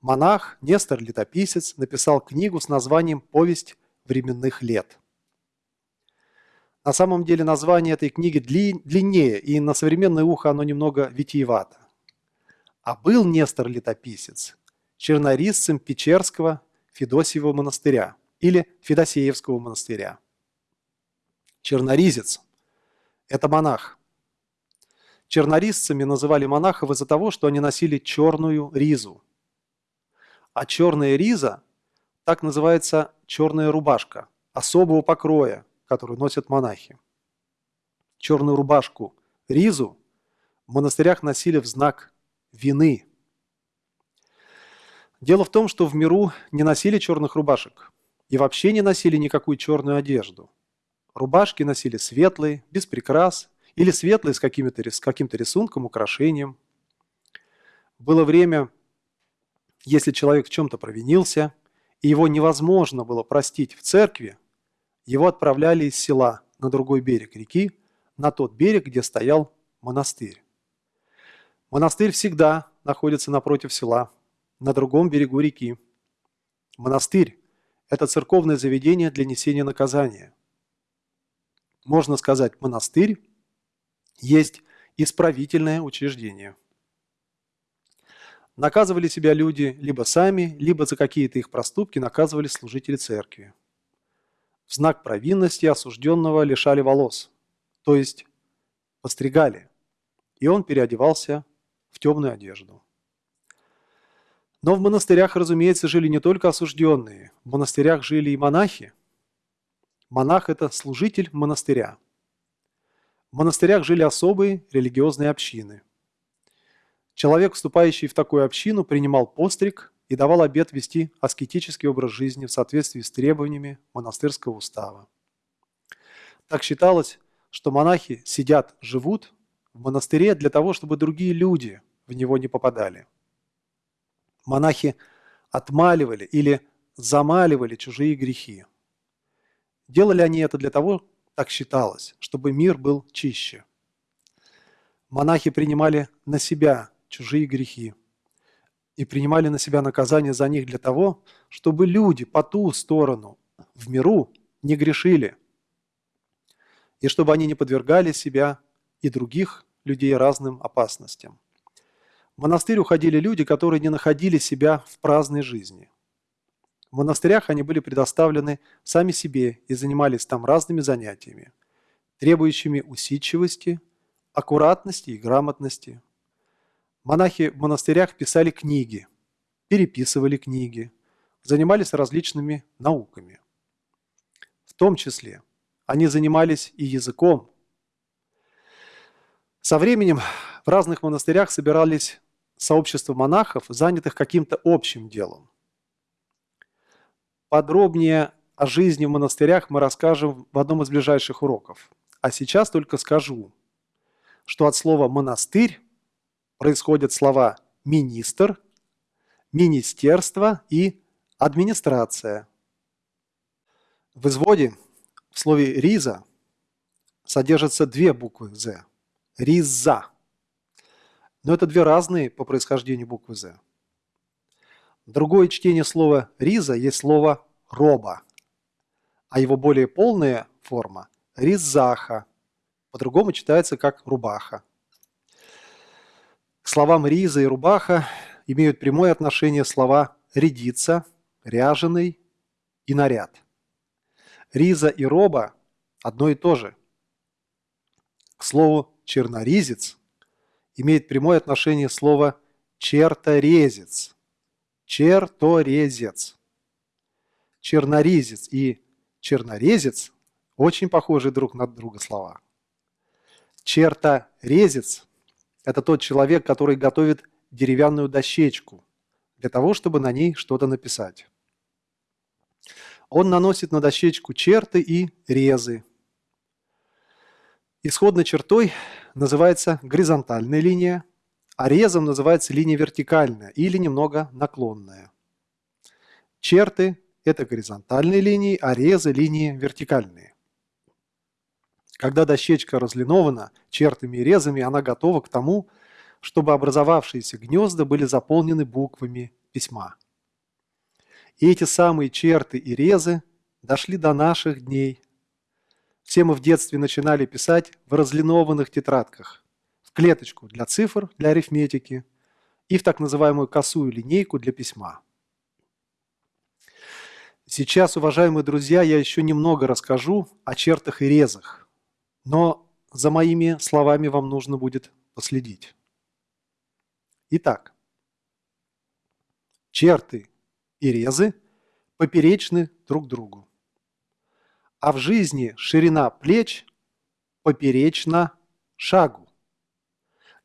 Speaker 1: Монах Нестор Летописец написал книгу с названием «Повесть временных лет». На самом деле название этой книги длиннее, и на современное ухо оно немного витиевато. А был Нестор Летописец чернорисцем Печерского Федосиевого монастыря или Федосеевского монастыря. Черноризец – это монах. Чернорисцами называли монахов из-за того, что они носили черную ризу. А черная риза – так называется черная рубашка особого покроя, которую носят монахи. Черную рубашку, ризу в монастырях носили в знак вины. Дело в том, что в миру не носили черных рубашек и вообще не носили никакую черную одежду. Рубашки носили светлые, без прикрас, или светлые с, с каким-то рисунком, украшением. Было время, если человек в чем-то провинился, и его невозможно было простить в церкви, его отправляли из села на другой берег реки, на тот берег, где стоял монастырь. Монастырь всегда находится напротив села, на другом берегу реки. Монастырь – это церковное заведение для несения наказания. Можно сказать, монастырь есть исправительное учреждение. Наказывали себя люди либо сами, либо за какие-то их проступки наказывали служители церкви. В знак провинности осужденного лишали волос, то есть постригали. и он переодевался в темную одежду. Но в монастырях, разумеется, жили не только осужденные. В монастырях жили и монахи. Монах – это служитель монастыря. В монастырях жили особые религиозные общины. Человек, вступающий в такую общину, принимал постриг и давал обет вести аскетический образ жизни в соответствии с требованиями монастырского устава. Так считалось, что монахи сидят, живут в монастыре для того, чтобы другие люди в него не попадали. Монахи отмаливали или замаливали чужие грехи. Делали они это для того, так считалось, чтобы мир был чище. Монахи принимали на себя чужие грехи и принимали на себя наказание за них для того, чтобы люди по ту сторону в миру не грешили, и чтобы они не подвергали себя и других людей разным опасностям. В монастырь уходили люди, которые не находили себя в праздной жизни. В монастырях они были предоставлены сами себе и занимались там разными занятиями, требующими усидчивости, аккуратности и грамотности. Монахи в монастырях писали книги, переписывали книги, занимались различными науками. В том числе они занимались и языком. Со временем в разных монастырях собирались сообщества монахов, занятых каким-то общим делом. Подробнее о жизни в монастырях мы расскажем в одном из ближайших уроков. А сейчас только скажу, что от слова «монастырь» происходят слова «министр», «министерство» и «администрация». В изводе в слове «риза» содержатся две буквы «з». «Риза». Но это две разные по происхождению буквы «з». Другое чтение слова «риза» есть слово «роба», а его более полная форма – «ризаха», по-другому читается как «рубаха». К словам «риза» и «рубаха» имеют прямое отношение слова «рядиться», «ряженый» и «наряд». Риза и роба – одно и то же. К слову «черноризец» имеет прямое отношение слово «черторезец», черторезец. Чернорезец и чернорезец очень похожи друг на друга слова. Черторезец – это тот человек, который готовит деревянную дощечку для того, чтобы на ней что-то написать. Он наносит на дощечку черты и резы. Исходной чертой называется горизонтальная линия – а резом называется линия вертикальная или немного наклонная. Черты – это горизонтальные линии, а резы – линии вертикальные. Когда дощечка разлинована чертами и резами, она готова к тому, чтобы образовавшиеся гнезда были заполнены буквами письма. И эти самые черты и резы дошли до наших дней. Все мы в детстве начинали писать в разлинованных тетрадках – клеточку для цифр, для арифметики и в так называемую косую линейку для письма. Сейчас, уважаемые друзья, я еще немного расскажу о чертах и резах, но за моими словами вам нужно будет последить. Итак, черты и резы поперечны друг другу, а в жизни ширина плеч поперечна шагу.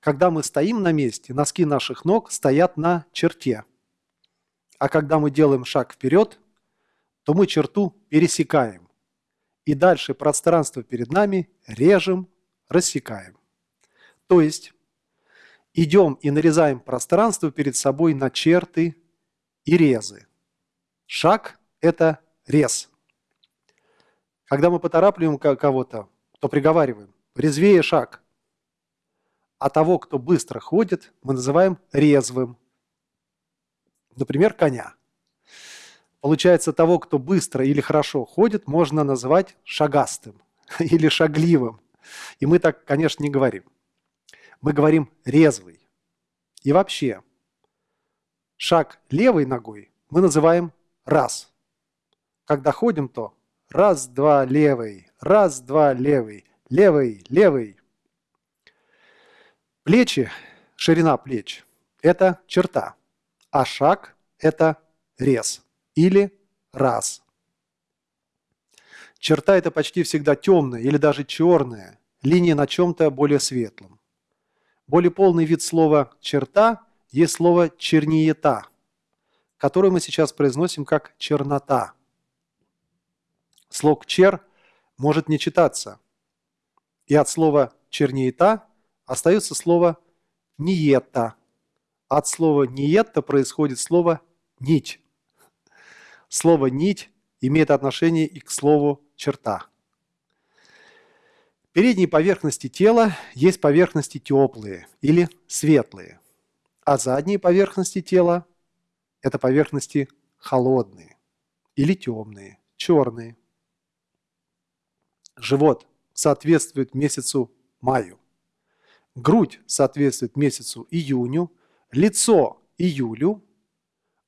Speaker 1: Когда мы стоим на месте, носки наших ног стоят на черте. А когда мы делаем шаг вперед, то мы черту пересекаем. И дальше пространство перед нами режем, рассекаем. То есть идем и нарезаем пространство перед собой на черты и резы. Шаг – это рез. Когда мы поторапливаем кого-то, то приговариваем «резвее шаг», а того, кто быстро ходит, мы называем резвым. Например, коня. Получается, того, кто быстро или хорошо ходит, можно назвать шагастым или шагливым. И мы так, конечно, не говорим. Мы говорим резвый. И вообще, шаг левой ногой мы называем раз. Когда ходим, то раз, два, левый, раз, два, левый, левый, левый, Плечи, ширина плеч – это черта, а шаг – это рез или раз. Черта – это почти всегда темная или даже черная, линия на чем-то более светлом. Более полный вид слова «черта» есть слово «черниета», которое мы сейчас произносим как «чернота». Слог «чер» может не читаться, и от слова «черниета» остается слово «ниета». От слова «ниета» происходит слово «нить». Слово «нить» имеет отношение и к слову «черта». Передней поверхности тела есть поверхности теплые или светлые, а задние поверхности тела – это поверхности холодные или темные, черные. Живот соответствует месяцу маю, грудь соответствует месяцу июню, лицо – июлю,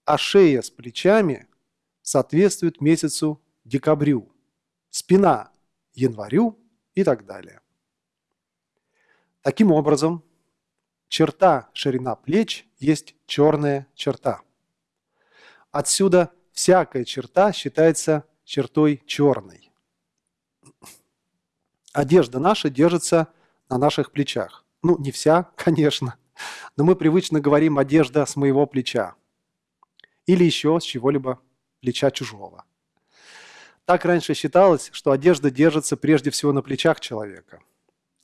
Speaker 1: а шея с плечами соответствует месяцу декабрю, спина – январю, и так далее. Таким образом, черта ширина плеч есть черная черта. Отсюда всякая черта считается чертой черной. Одежда наша держится на наших плечах. Ну, не вся, конечно, но мы привычно говорим «одежда с моего плеча» или еще с чего-либо плеча чужого. Так раньше считалось, что одежда держится прежде всего на плечах человека.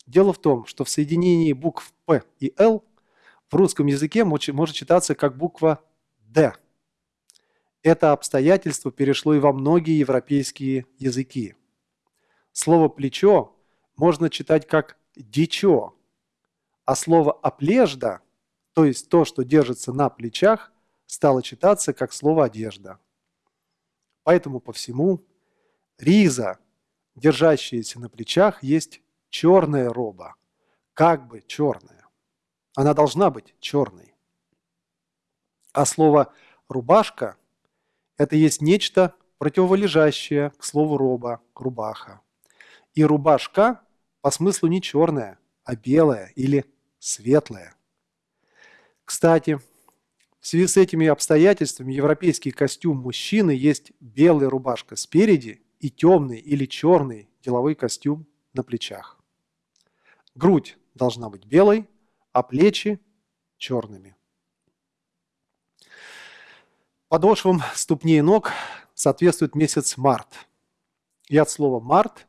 Speaker 1: Дело в том, что в соединении букв «П» и «Л» в русском языке может читаться как буква «Д». Это обстоятельство перешло и во многие европейские языки. Слово «плечо» можно читать как «дичо», а слово «оплежда», то есть то, что держится на плечах, стало читаться как слово «одежда». Поэтому по всему риза, держащаяся на плечах, есть черная роба, как бы черная. Она должна быть черной. А слово «рубашка» – это есть нечто противолежащее к слову «роба», «рубаха». И рубашка по смыслу не черная, а белая или светлая. Кстати, в связи с этими обстоятельствами европейский костюм мужчины есть белая рубашка спереди и темный или черный деловой костюм на плечах. Грудь должна быть белой, а плечи черными. Подошвам ступней ног соответствует месяц март. И от слова «март»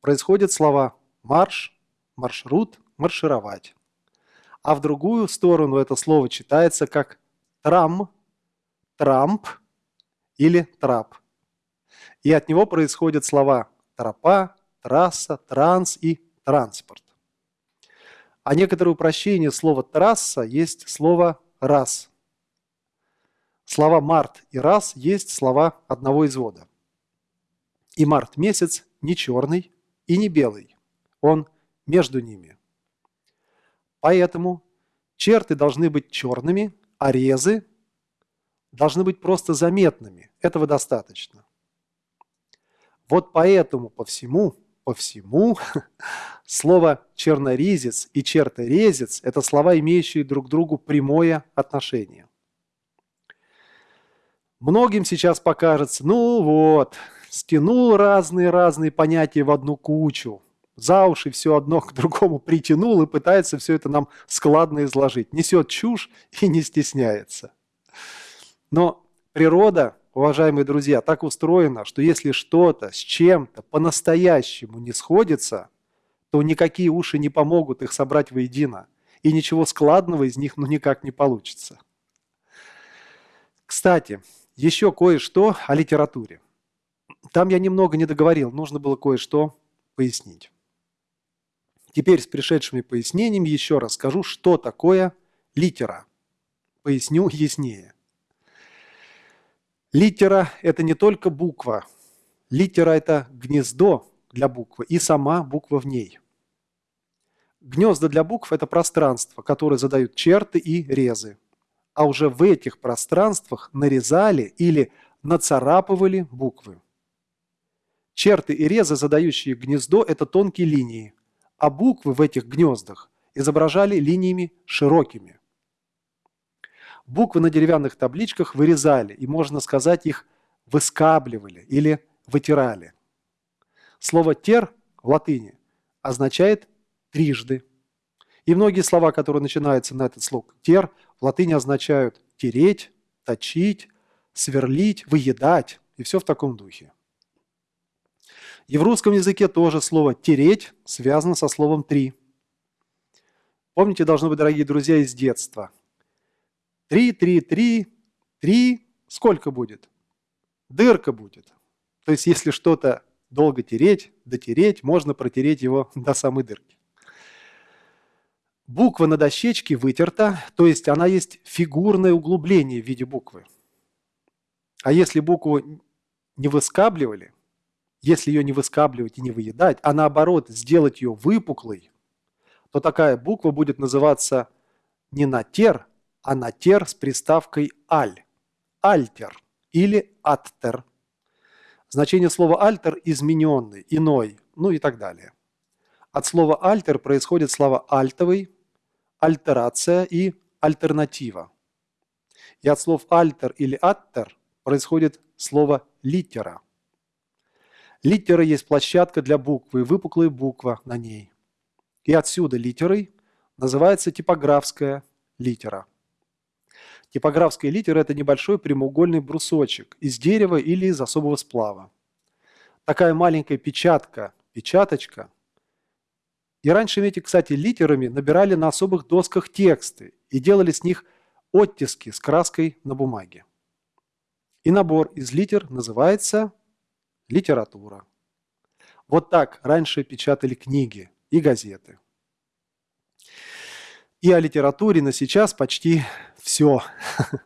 Speaker 1: происходят слова «марш», «маршрут», «маршировать». А в другую сторону это слово читается как «трам», «трамп» или «трап» и от него происходят слова тропа, трасса, транс и транспорт. А некоторое упрощение слова «трасса» есть слово «раз». Слова «март» и «раз» есть слова одного извода. И март месяц не черный и не белый, он между ними. Поэтому черты должны быть черными, а резы должны быть просто заметными. Этого достаточно. Вот поэтому по всему, по всему слово чернорезец и черторезец – это слова, имеющие друг к другу прямое отношение. Многим сейчас покажется, ну вот, стянул разные-разные понятия в одну кучу, за уши все одно к другому притянул и пытается все это нам складно изложить. Несет чушь и не стесняется. Но природа уважаемые друзья, так устроено, что если что-то с чем-то по-настоящему не сходится, то никакие уши не помогут их собрать воедино, и ничего складного из них ну никак не получится. Кстати, еще кое-что о литературе. Там я немного не договорил, нужно было кое-что пояснить. Теперь с пришедшими пояснениями еще раз скажу, что такое литера. Поясню яснее. Литера – это не только буква. Литера – это гнездо для буквы и сама буква в ней. Гнезда для букв – это пространство, которое задают черты и резы. А уже в этих пространствах нарезали или нацарапывали буквы. Черты и резы, задающие гнездо – это тонкие линии, а буквы в этих гнездах изображали линиями широкими. Буквы на деревянных табличках вырезали, и, можно сказать, их выскабливали или вытирали. Слово «тер» в латыни означает «трижды». И многие слова, которые начинаются на этот слог «тер», в латыни означают «тереть», «точить», «сверлить», «выедать» и все в таком духе. И в русском языке тоже слово «тереть» связано со словом «три». Помните, должно быть, дорогие друзья, из детства. Три, три, три, три, сколько будет? Дырка будет. То есть, если что-то долго тереть, дотереть, можно протереть его до самой дырки. Буква на дощечке вытерта, то есть она есть фигурное углубление в виде буквы. А если букву не выскабливали, если ее не выскабливать и не выедать, а наоборот сделать ее выпуклой, то такая буква будет называться не натер, а натер с приставкой аль, альтер или аттер. Значение слова альтер – измененный, иной, ну и так далее. От слова альтер происходит слова альтовый, альтерация и альтернатива. И от слов альтер или аттер происходит слово литера – Литера есть площадка для буквы, выпуклая буква на ней. И отсюда литерой называется типографская литера. Типографская литера – это небольшой прямоугольный брусочек из дерева или из особого сплава. Такая маленькая печатка, печаточка. И раньше эти, кстати, литерами набирали на особых досках тексты и делали с них оттиски с краской на бумаге. И набор из литер называется литература. Вот так раньше печатали книги и газеты. И о литературе на сейчас почти все.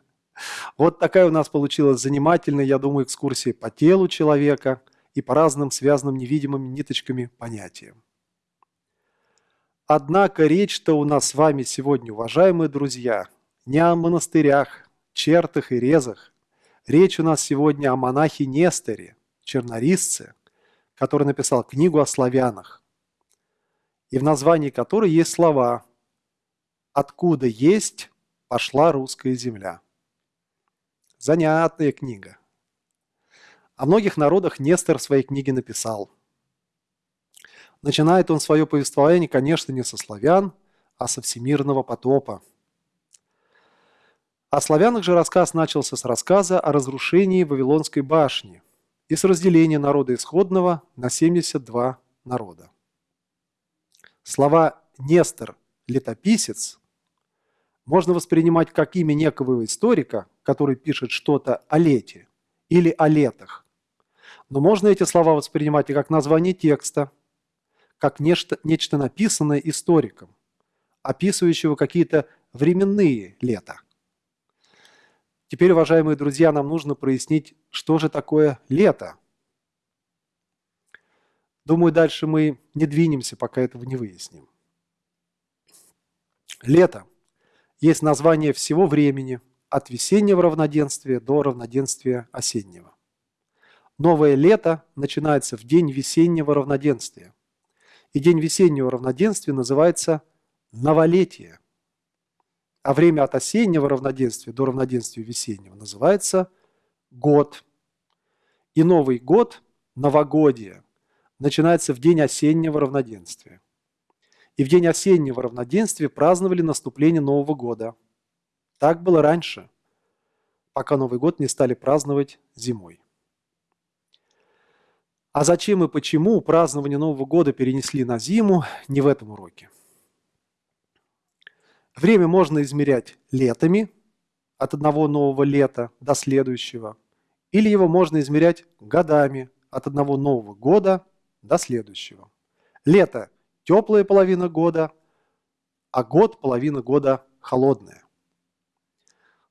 Speaker 1: Вот такая у нас получилась занимательная, я думаю, экскурсия по телу человека и по разным связанным невидимыми ниточками понятиям. Однако речь-то у нас с вами сегодня, уважаемые друзья, не о монастырях, чертах и резах. Речь у нас сегодня о монахе Несторе, чернорисце, который написал книгу о славянах, и в названии которой есть слова «Откуда есть пошла русская земля». Занятная книга. О многих народах Нестор в своей книге написал. Начинает он свое повествование, конечно, не со славян, а со всемирного потопа. О славянах же рассказ начался с рассказа о разрушении Вавилонской башни – и с разделения народа исходного на 72 народа. Слова «Нестор», «летописец» можно воспринимать как имя некого историка, который пишет что-то о лете или о летах. Но можно эти слова воспринимать и как название текста, как нечто, нечто написанное историком, описывающего какие-то временные лета. Теперь, уважаемые друзья, нам нужно прояснить, что же такое лето. Думаю, дальше мы не двинемся, пока этого не выясним. Лето есть название всего времени, от весеннего равноденствия до равноденствия осеннего. Новое лето начинается в день весеннего равноденствия. И день весеннего равноденствия называется новолетие – а время от осеннего равноденствия до равноденствия весеннего называется год. И Новый год, новогодие, начинается в день осеннего равноденствия. И в день осеннего равноденствия праздновали наступление Нового года. Так было раньше, пока Новый год не стали праздновать зимой. А зачем и почему празднование Нового года перенесли на зиму, не в этом уроке. Время можно измерять летами, от одного нового лета до следующего, или его можно измерять годами, от одного нового года до следующего. Лето – теплая половина года, а год – половина года холодная.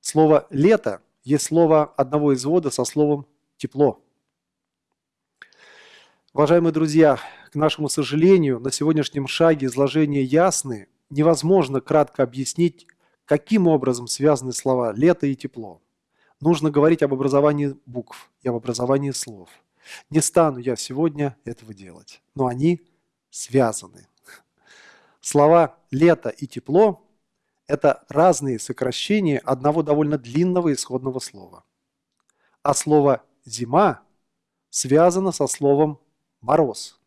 Speaker 1: Слово «лето» есть слово одного извода со словом «тепло». Уважаемые друзья, к нашему сожалению, на сегодняшнем шаге изложения ясны невозможно кратко объяснить, каким образом связаны слова «лето» и «тепло». Нужно говорить об образовании букв и об образовании слов. Не стану я сегодня этого делать, но они связаны. Слова «лето» и «тепло» – это разные сокращения одного довольно длинного исходного слова. А слово «зима» связано со словом «мороз».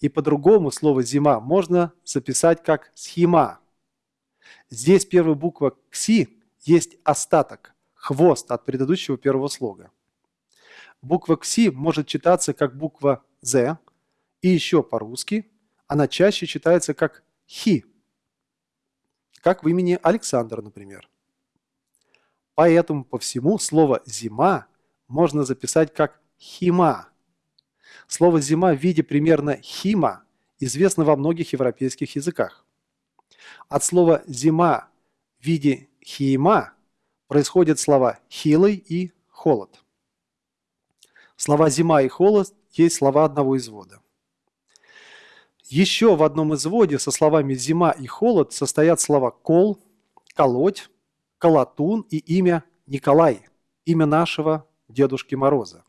Speaker 1: И по-другому слово «зима» можно записать как «схема». Здесь первая буква «кси» есть остаток, хвост от предыдущего первого слога. Буква «кси» может читаться как буква «з», и еще по-русски она чаще читается как «хи», как в имени Александр, например. Поэтому по всему слово «зима» можно записать как «хима». Слово «зима» в виде примерно «хима» известно во многих европейских языках. От слова «зима» в виде «хима» происходят слова «хилый» и «холод». Слова «зима» и «холод» есть слова одного извода. Еще в одном изводе со словами «зима» и «холод» состоят слова «кол», «колоть», «колотун» и имя Николай, имя нашего Дедушки Мороза.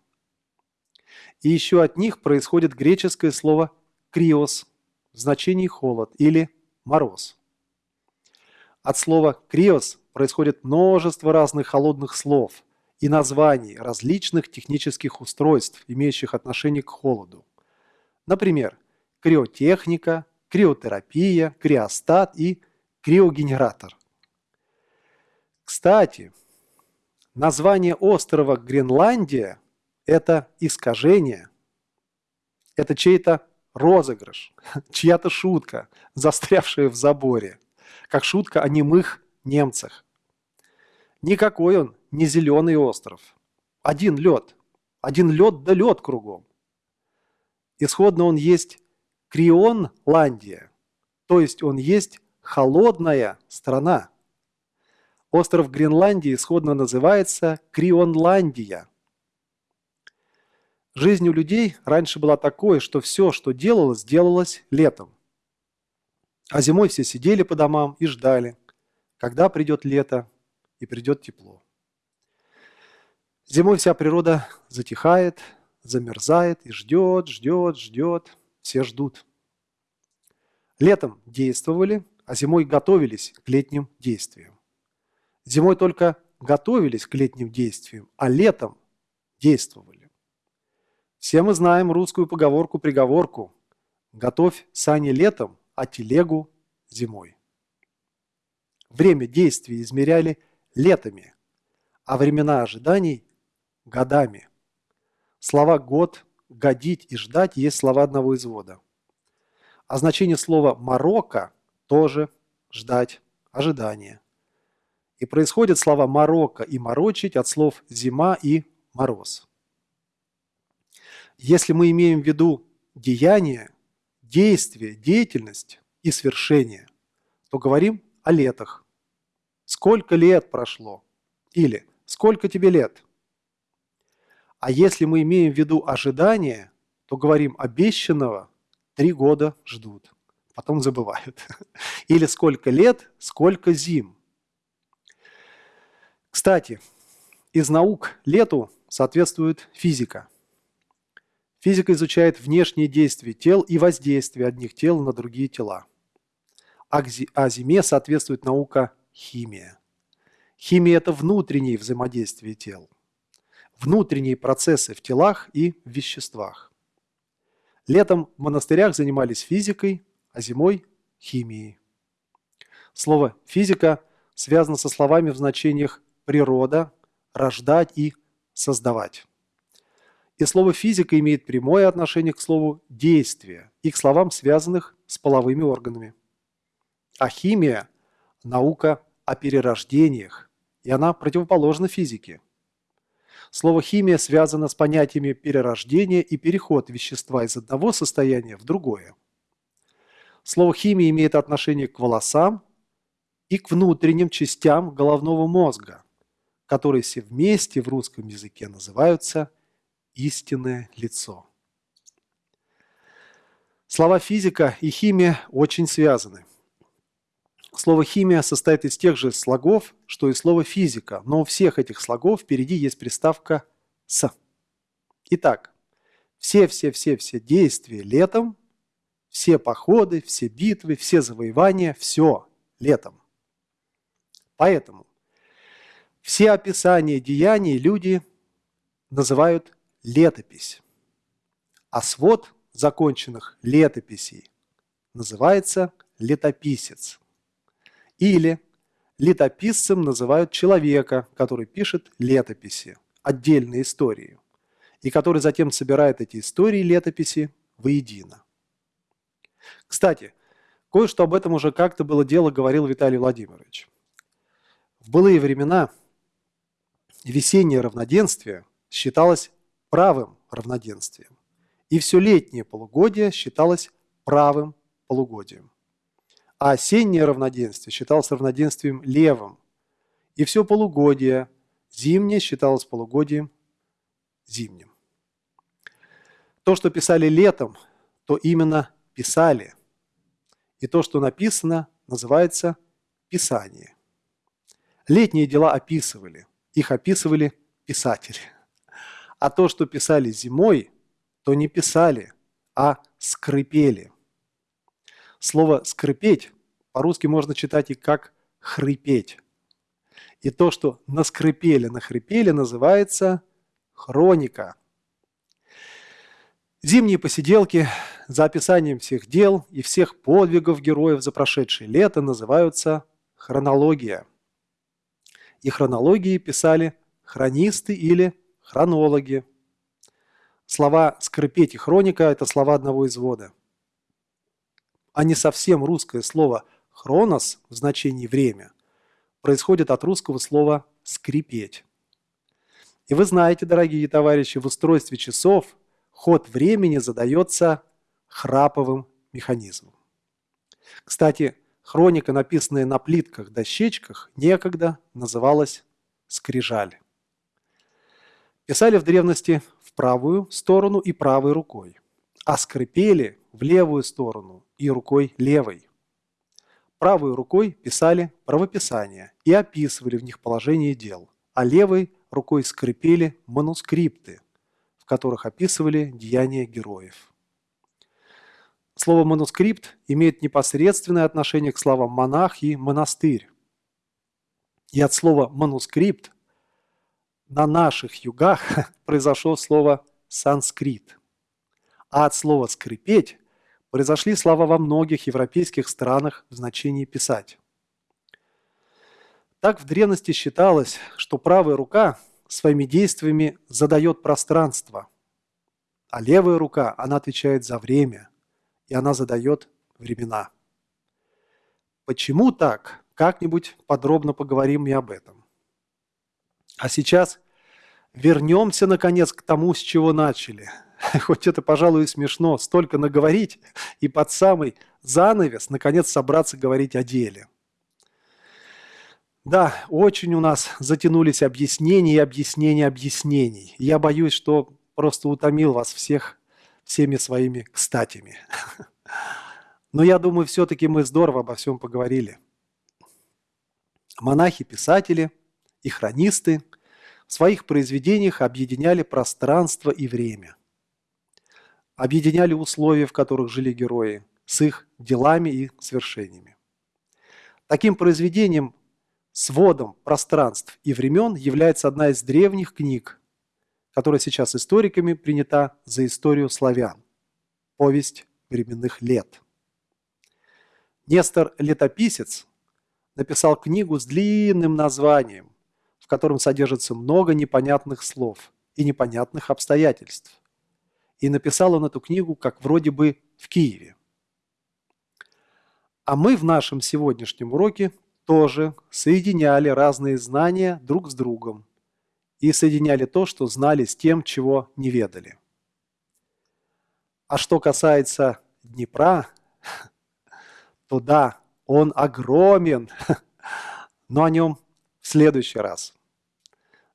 Speaker 1: И еще от них происходит греческое слово «криос» в значении «холод» или «мороз». От слова «криос» происходит множество разных холодных слов и названий различных технических устройств, имеющих отношение к холоду. Например, криотехника, криотерапия, криостат и криогенератор. Кстати, название острова Гренландия – это искажение, это чей-то розыгрыш, чья-то шутка, застрявшая в заборе, как шутка о немых немцах. Никакой он не зеленый остров. Один лед. Один лед да лед кругом. Исходно он есть Крионландия, то есть он есть холодная страна. Остров Гренландии исходно называется Крионландия. Жизнь у людей раньше была такой, что все, что делалось, делалось летом. А зимой все сидели по домам и ждали, когда придет лето и придет тепло. Зимой вся природа затихает, замерзает и ждет, ждет, ждет. Все ждут. Летом действовали, а зимой готовились к летним действиям. Зимой только готовились к летним действиям, а летом действовали. Все мы знаем русскую поговорку-приговорку «Готовь сани летом, а телегу зимой». Время действий измеряли летами, а времена ожиданий – годами. Слова «год», «годить» и «ждать» есть слова одного извода. А значение слова «марокко» тоже «ждать», «ожидание». И происходят слова «марокко» и «морочить» от слов «зима» и «мороз». Если мы имеем в виду деяние, действие, деятельность и свершение, то говорим о летах. Сколько лет прошло? Или сколько тебе лет? А если мы имеем в виду ожидание, то говорим обещанного три года ждут, потом забывают. Или сколько лет, сколько зим. Кстати, из наук лету соответствует физика. Физика изучает внешние действия тел и воздействие одних тел на другие тела. А, зиме соответствует наука химия. Химия – это внутренние взаимодействия тел, внутренние процессы в телах и в веществах. Летом в монастырях занимались физикой, а зимой – химией. Слово «физика» связано со словами в значениях «природа», «рождать» и «создавать». И слово «физика» имеет прямое отношение к слову «действие» и к словам, связанных с половыми органами. А химия – наука о перерождениях, и она противоположна физике. Слово «химия» связано с понятиями перерождения и переход вещества из одного состояния в другое. Слово «химия» имеет отношение к волосам и к внутренним частям головного мозга, которые все вместе в русском языке называются «истинное лицо». Слова «физика» и «химия» очень связаны – Слово «химия» состоит из тех же слогов, что и слово «физика», но у всех этих слогов впереди есть приставка «с». Итак, все-все-все-все действия летом, все походы, все битвы, все завоевания, все летом. Поэтому все описания деяний люди называют летопись, а свод законченных летописей называется летописец. Или летописцем называют человека, который пишет летописи, отдельные истории, и который затем собирает эти истории летописи воедино. Кстати, кое-что об этом уже как-то было дело, говорил Виталий Владимирович. В былые времена весеннее равноденствие считалось правым равноденствием, и все летнее полугодие считалось правым полугодием. А осеннее равноденствие считалось равноденствием левым, и все полугодие зимнее считалось полугодием зимним. То, что писали летом, то именно писали. И то, что написано, называется Писание. Летние дела описывали, их описывали писатели. А то, что писали зимой, то не писали, а скрипели. Слово «скрипеть» по-русски можно читать и как «хрипеть». И то, что наскрипели, нахрипели, называется хроника. Зимние посиделки за описанием всех дел и всех подвигов героев за прошедшее лето называются хронология – и хронологии писали хронисты или хронологи. Слова «скрипеть» и «хроника» – это слова одного извода. А не совсем русское слово «хронос» в значении «время» происходит от русского слова «скрипеть». И вы знаете, дорогие товарищи, в устройстве часов ход времени задается храповым механизмом. Кстати, Хроника, написанная на плитках-дощечках, некогда называлась «скрижаль». Писали в древности в правую сторону и правой рукой, а скрипели в левую сторону и рукой левой. Правой рукой писали правописания и описывали в них положение дел, а левой рукой скрипели манускрипты, в которых описывали деяния героев. Слово «манускрипт» имеет непосредственное отношение к словам «монах» и «монастырь». И от слова «манускрипт» на наших югах произошло слово «санскрит». А от слова «скрипеть» произошли слова во многих европейских странах в значении «писать». Так в древности считалось, что правая рука своими действиями задает пространство, а левая рука, она отвечает за время – и она задает времена. Почему так? Как-нибудь подробно поговорим и об этом. А сейчас вернемся, наконец, к тому, с чего начали. Хоть это, пожалуй, и смешно, столько наговорить и под самый занавес, наконец, собраться говорить о деле. Да, очень у нас затянулись объяснения и объяснения объяснений. Я боюсь, что просто утомил вас всех всеми своими кстатями. Но я думаю, все-таки мы здорово обо всем поговорили. Монахи-писатели и хронисты в своих произведениях объединяли пространство и время. Объединяли условия, в которых жили герои, с их делами и свершениями. Таким произведением, сводом пространств и времен является одна из древних книг которая сейчас историками принята за историю славян. Повесть временных лет. Нестор Летописец написал книгу с длинным названием, в котором содержится много непонятных слов и непонятных обстоятельств. И написал он эту книгу как вроде бы в Киеве. А мы в нашем сегодняшнем уроке тоже соединяли разные знания друг с другом и соединяли то, что знали, с тем, чего не ведали. А что касается Днепра, то да, он огромен, но о нем в следующий раз.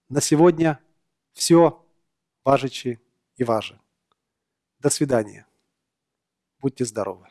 Speaker 1: На сегодня все, важичи и важи. До свидания. Будьте здоровы.